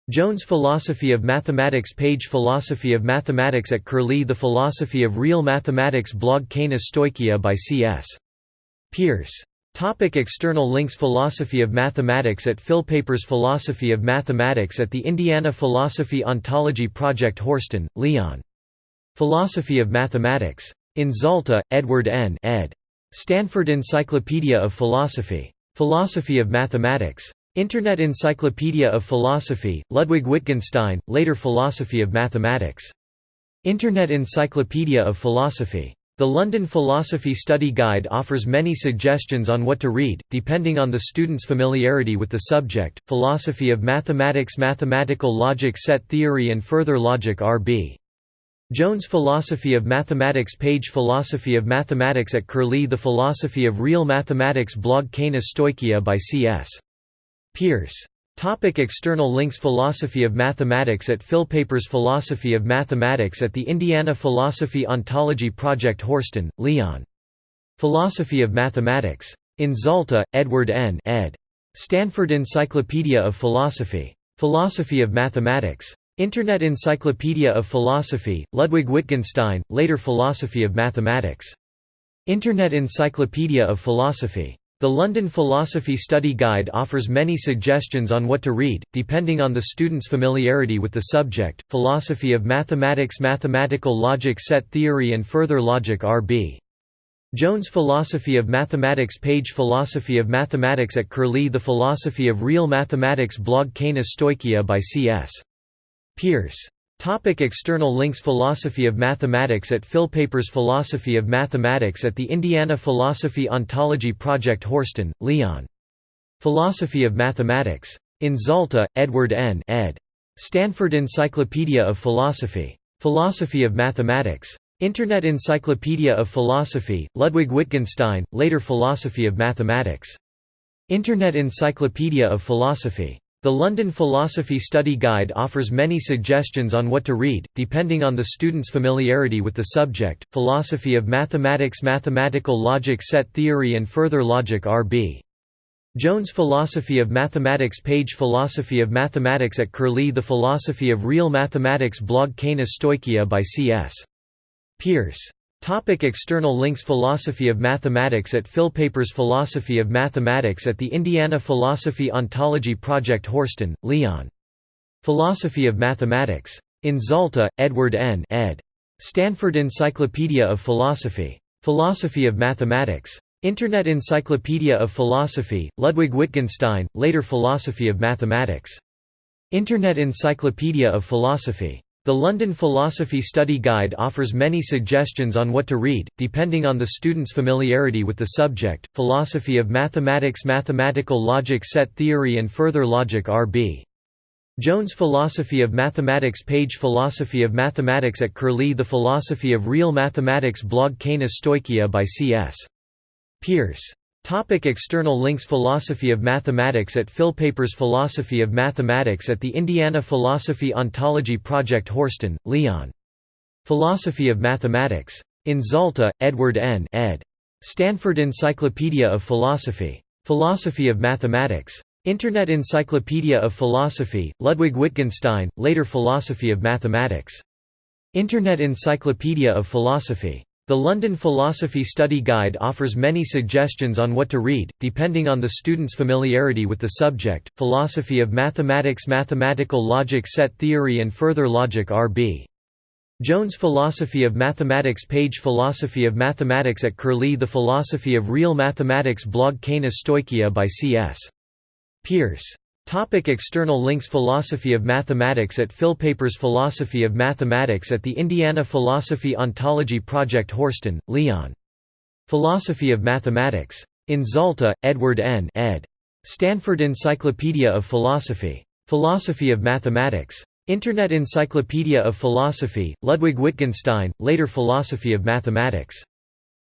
A: Jones Philosophy of Mathematics page Philosophy of Mathematics at Curlie The Philosophy of Real Mathematics blog Kaina Stoicheia by C.S. Peirce. Topic external links Philosophy of Mathematics at Philpapers Philosophy of Mathematics at the Indiana Philosophy Ontology Project Horsten, Leon. Philosophy of Mathematics. In Zalta, Edward N. ed. Stanford Encyclopedia of Philosophy. Philosophy of Mathematics. Internet Encyclopedia of Philosophy, Ludwig Wittgenstein, later Philosophy of Mathematics. Internet Encyclopedia of Philosophy. The London Philosophy Study Guide offers many suggestions on what to read, depending on the student's familiarity with the subject. Philosophy of Mathematics Mathematical Logic Set Theory and Further Logic R.B. Jones Philosophy of Mathematics page Philosophy of Mathematics at Curlie The Philosophy of Real Mathematics blog Kaina Stoicheia by C.S. Peirce. Topic external links Philosophy of Mathematics at Philpapers Philosophy of Mathematics at the Indiana Philosophy Ontology Project Horsten, Leon. Philosophy of Mathematics. In Zalta, Edward N. ed. Stanford Encyclopedia of Philosophy. Philosophy of Mathematics. Internet Encyclopedia of Philosophy, Ludwig Wittgenstein, later Philosophy of Mathematics. Internet Encyclopedia of Philosophy. The London Philosophy Study Guide offers many suggestions on what to read, depending on the student's familiarity with the subject. Philosophy of Mathematics Mathematical Logic Set Theory and Further Logic R.B. Jones Philosophy of Mathematics page Philosophy of Mathematics at Curlie The Philosophy of Real Mathematics blog Kaina Stoicheia by C.S. Peirce. Topic external links Philosophy of Mathematics at Philpapers Philosophy of Mathematics at the Indiana Philosophy Ontology Project Horsten, Leon. Philosophy of Mathematics. In Zalta, Edward N. ed. Stanford Encyclopedia of Philosophy. Philosophy of Mathematics. Internet Encyclopedia of Philosophy, Ludwig Wittgenstein, later Philosophy of Mathematics. Internet Encyclopedia of Philosophy. The London Philosophy Study Guide offers many suggestions on what to read, depending on the student's familiarity with the subject. Philosophy of Mathematics Mathematical Logic Set Theory and Further Logic R.B. Jones Philosophy of Mathematics page Philosophy of Mathematics at Curlie The Philosophy of Real Mathematics blog Kaina Stoicheia by C.S. Peirce Topic external links Philosophy of Mathematics at Philpapers Philosophy of Mathematics at the Indiana Philosophy Ontology Project Horsten, Leon. Philosophy of Mathematics. In Zalta, Edward N. ed. Stanford Encyclopedia of Philosophy. Philosophy of Mathematics. Internet Encyclopedia of Philosophy, Ludwig Wittgenstein, later Philosophy of Mathematics. Internet Encyclopedia of Philosophy. The London Philosophy Study Guide offers many suggestions on what to read, depending on the student's familiarity with the subject. Philosophy of Mathematics Mathematical Logic Set Theory and Further Logic R.B. Jones Philosophy of Mathematics page Philosophy of Mathematics at Curlie The Philosophy of Real Mathematics blog Kaina Stoicheia by C.S. Peirce Topic external links Philosophy of Mathematics at Philpapers Philosophy of Mathematics at the Indiana Philosophy Ontology Project Horsten, Leon. Philosophy of Mathematics. In Zalta, Edward N. ed. Stanford Encyclopedia of Philosophy. Philosophy of Mathematics. Internet Encyclopedia of Philosophy, Ludwig Wittgenstein, later Philosophy of Mathematics. Internet Encyclopedia of Philosophy. The London Philosophy Study Guide offers many suggestions on what to read, depending on the student's familiarity with the subject. Philosophy of Mathematics Mathematical Logic Set Theory and Further Logic R.B. Jones Philosophy of Mathematics page Philosophy of Mathematics at Curlie The Philosophy of Real Mathematics blog Kaina Stoicheia by C.S. Peirce Topic external links Philosophy of Mathematics at Philpapers Philosophy of Mathematics at the Indiana Philosophy Ontology Project Horsten, Leon. Philosophy of Mathematics. In Zalta, Edward N. ed. Stanford Encyclopedia of Philosophy. Philosophy of Mathematics. Internet Encyclopedia of Philosophy, Ludwig Wittgenstein, later Philosophy of Mathematics.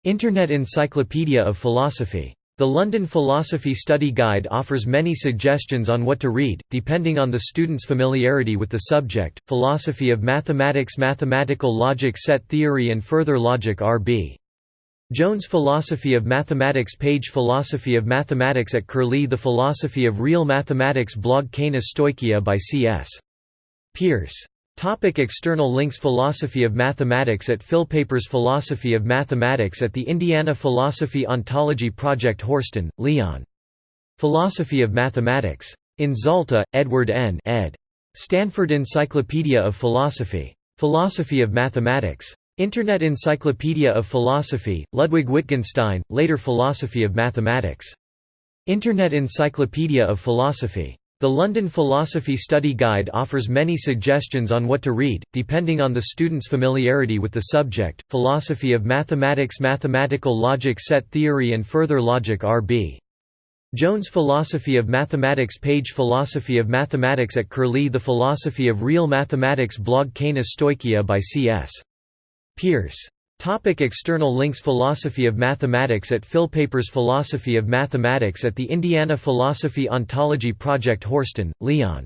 A: Internet Encyclopedia of Philosophy. The London Philosophy Study Guide offers many suggestions on what to read, depending on the student's familiarity with the subject. Philosophy of Mathematics Mathematical Logic Set Theory and Further Logic R.B. Jones Philosophy of Mathematics page Philosophy of Mathematics at Curlie The Philosophy of Real Mathematics blog Kaina Stoicheia by C.S. Peirce Topic external links Philosophy of Mathematics at Philpapers Philosophy of Mathematics at the Indiana Philosophy Ontology Project Horsten, Leon. Philosophy of Mathematics. In Zalta, Edward N. ed. Stanford Encyclopedia of Philosophy. Philosophy of Mathematics. Internet Encyclopedia of Philosophy, Ludwig Wittgenstein, later Philosophy of Mathematics. Internet Encyclopedia of Philosophy. The London Philosophy Study Guide offers many suggestions on what to read, depending on the student's familiarity with the subject. Philosophy of Mathematics Mathematical Logic Set Theory and Further Logic R.B. Jones Philosophy of Mathematics page Philosophy of Mathematics at Curlie The Philosophy of Real Mathematics blog Kaina Stoicheia by C.S. Peirce Topic external links Philosophy of Mathematics at Philpapers Philosophy of Mathematics at the Indiana Philosophy Ontology Project Horsten, Leon.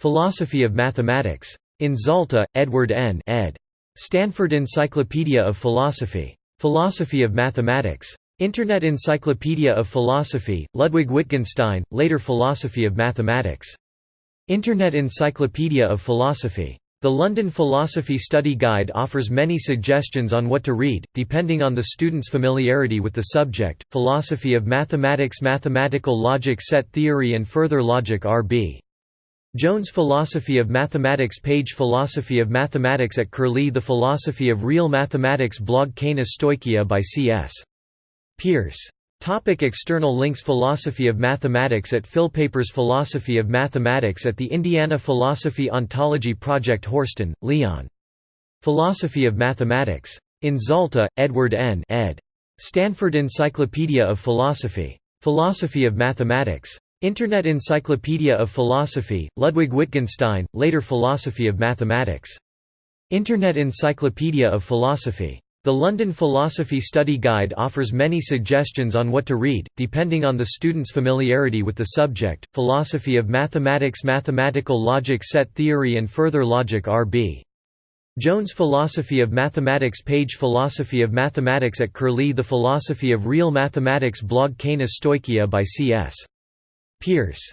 A: Philosophy of Mathematics. In Zalta, Edward N. ed. Stanford Encyclopedia of Philosophy. Philosophy of Mathematics. Internet Encyclopedia of Philosophy, Ludwig Wittgenstein, later Philosophy of Mathematics. Internet Encyclopedia of Philosophy. The London Philosophy Study Guide offers many suggestions on what to read, depending on the student's familiarity with the subject. Philosophy of Mathematics Mathematical Logic Set Theory and Further Logic R.B. Jones Philosophy of Mathematics page Philosophy of Mathematics at Curlie The Philosophy of Real Mathematics blog Kaina Stoicheia by C.S. Peirce Topic external links Philosophy of Mathematics at Philpapers Philosophy of Mathematics at the Indiana Philosophy Ontology Project Horsten, Leon. Philosophy of Mathematics. In Zalta, Edward N. ed. Stanford Encyclopedia of Philosophy. Philosophy of Mathematics. Internet Encyclopedia of Philosophy, Ludwig Wittgenstein, later Philosophy of Mathematics. Internet Encyclopedia of Philosophy. The London Philosophy Study Guide offers many suggestions on what to read, depending on the student's familiarity with the subject. Philosophy of Mathematics Mathematical Logic Set Theory and Further Logic R.B. Jones Philosophy of Mathematics page Philosophy of Mathematics at Curlie The Philosophy of Real Mathematics blog Kaina Stoicheia by C.S. Peirce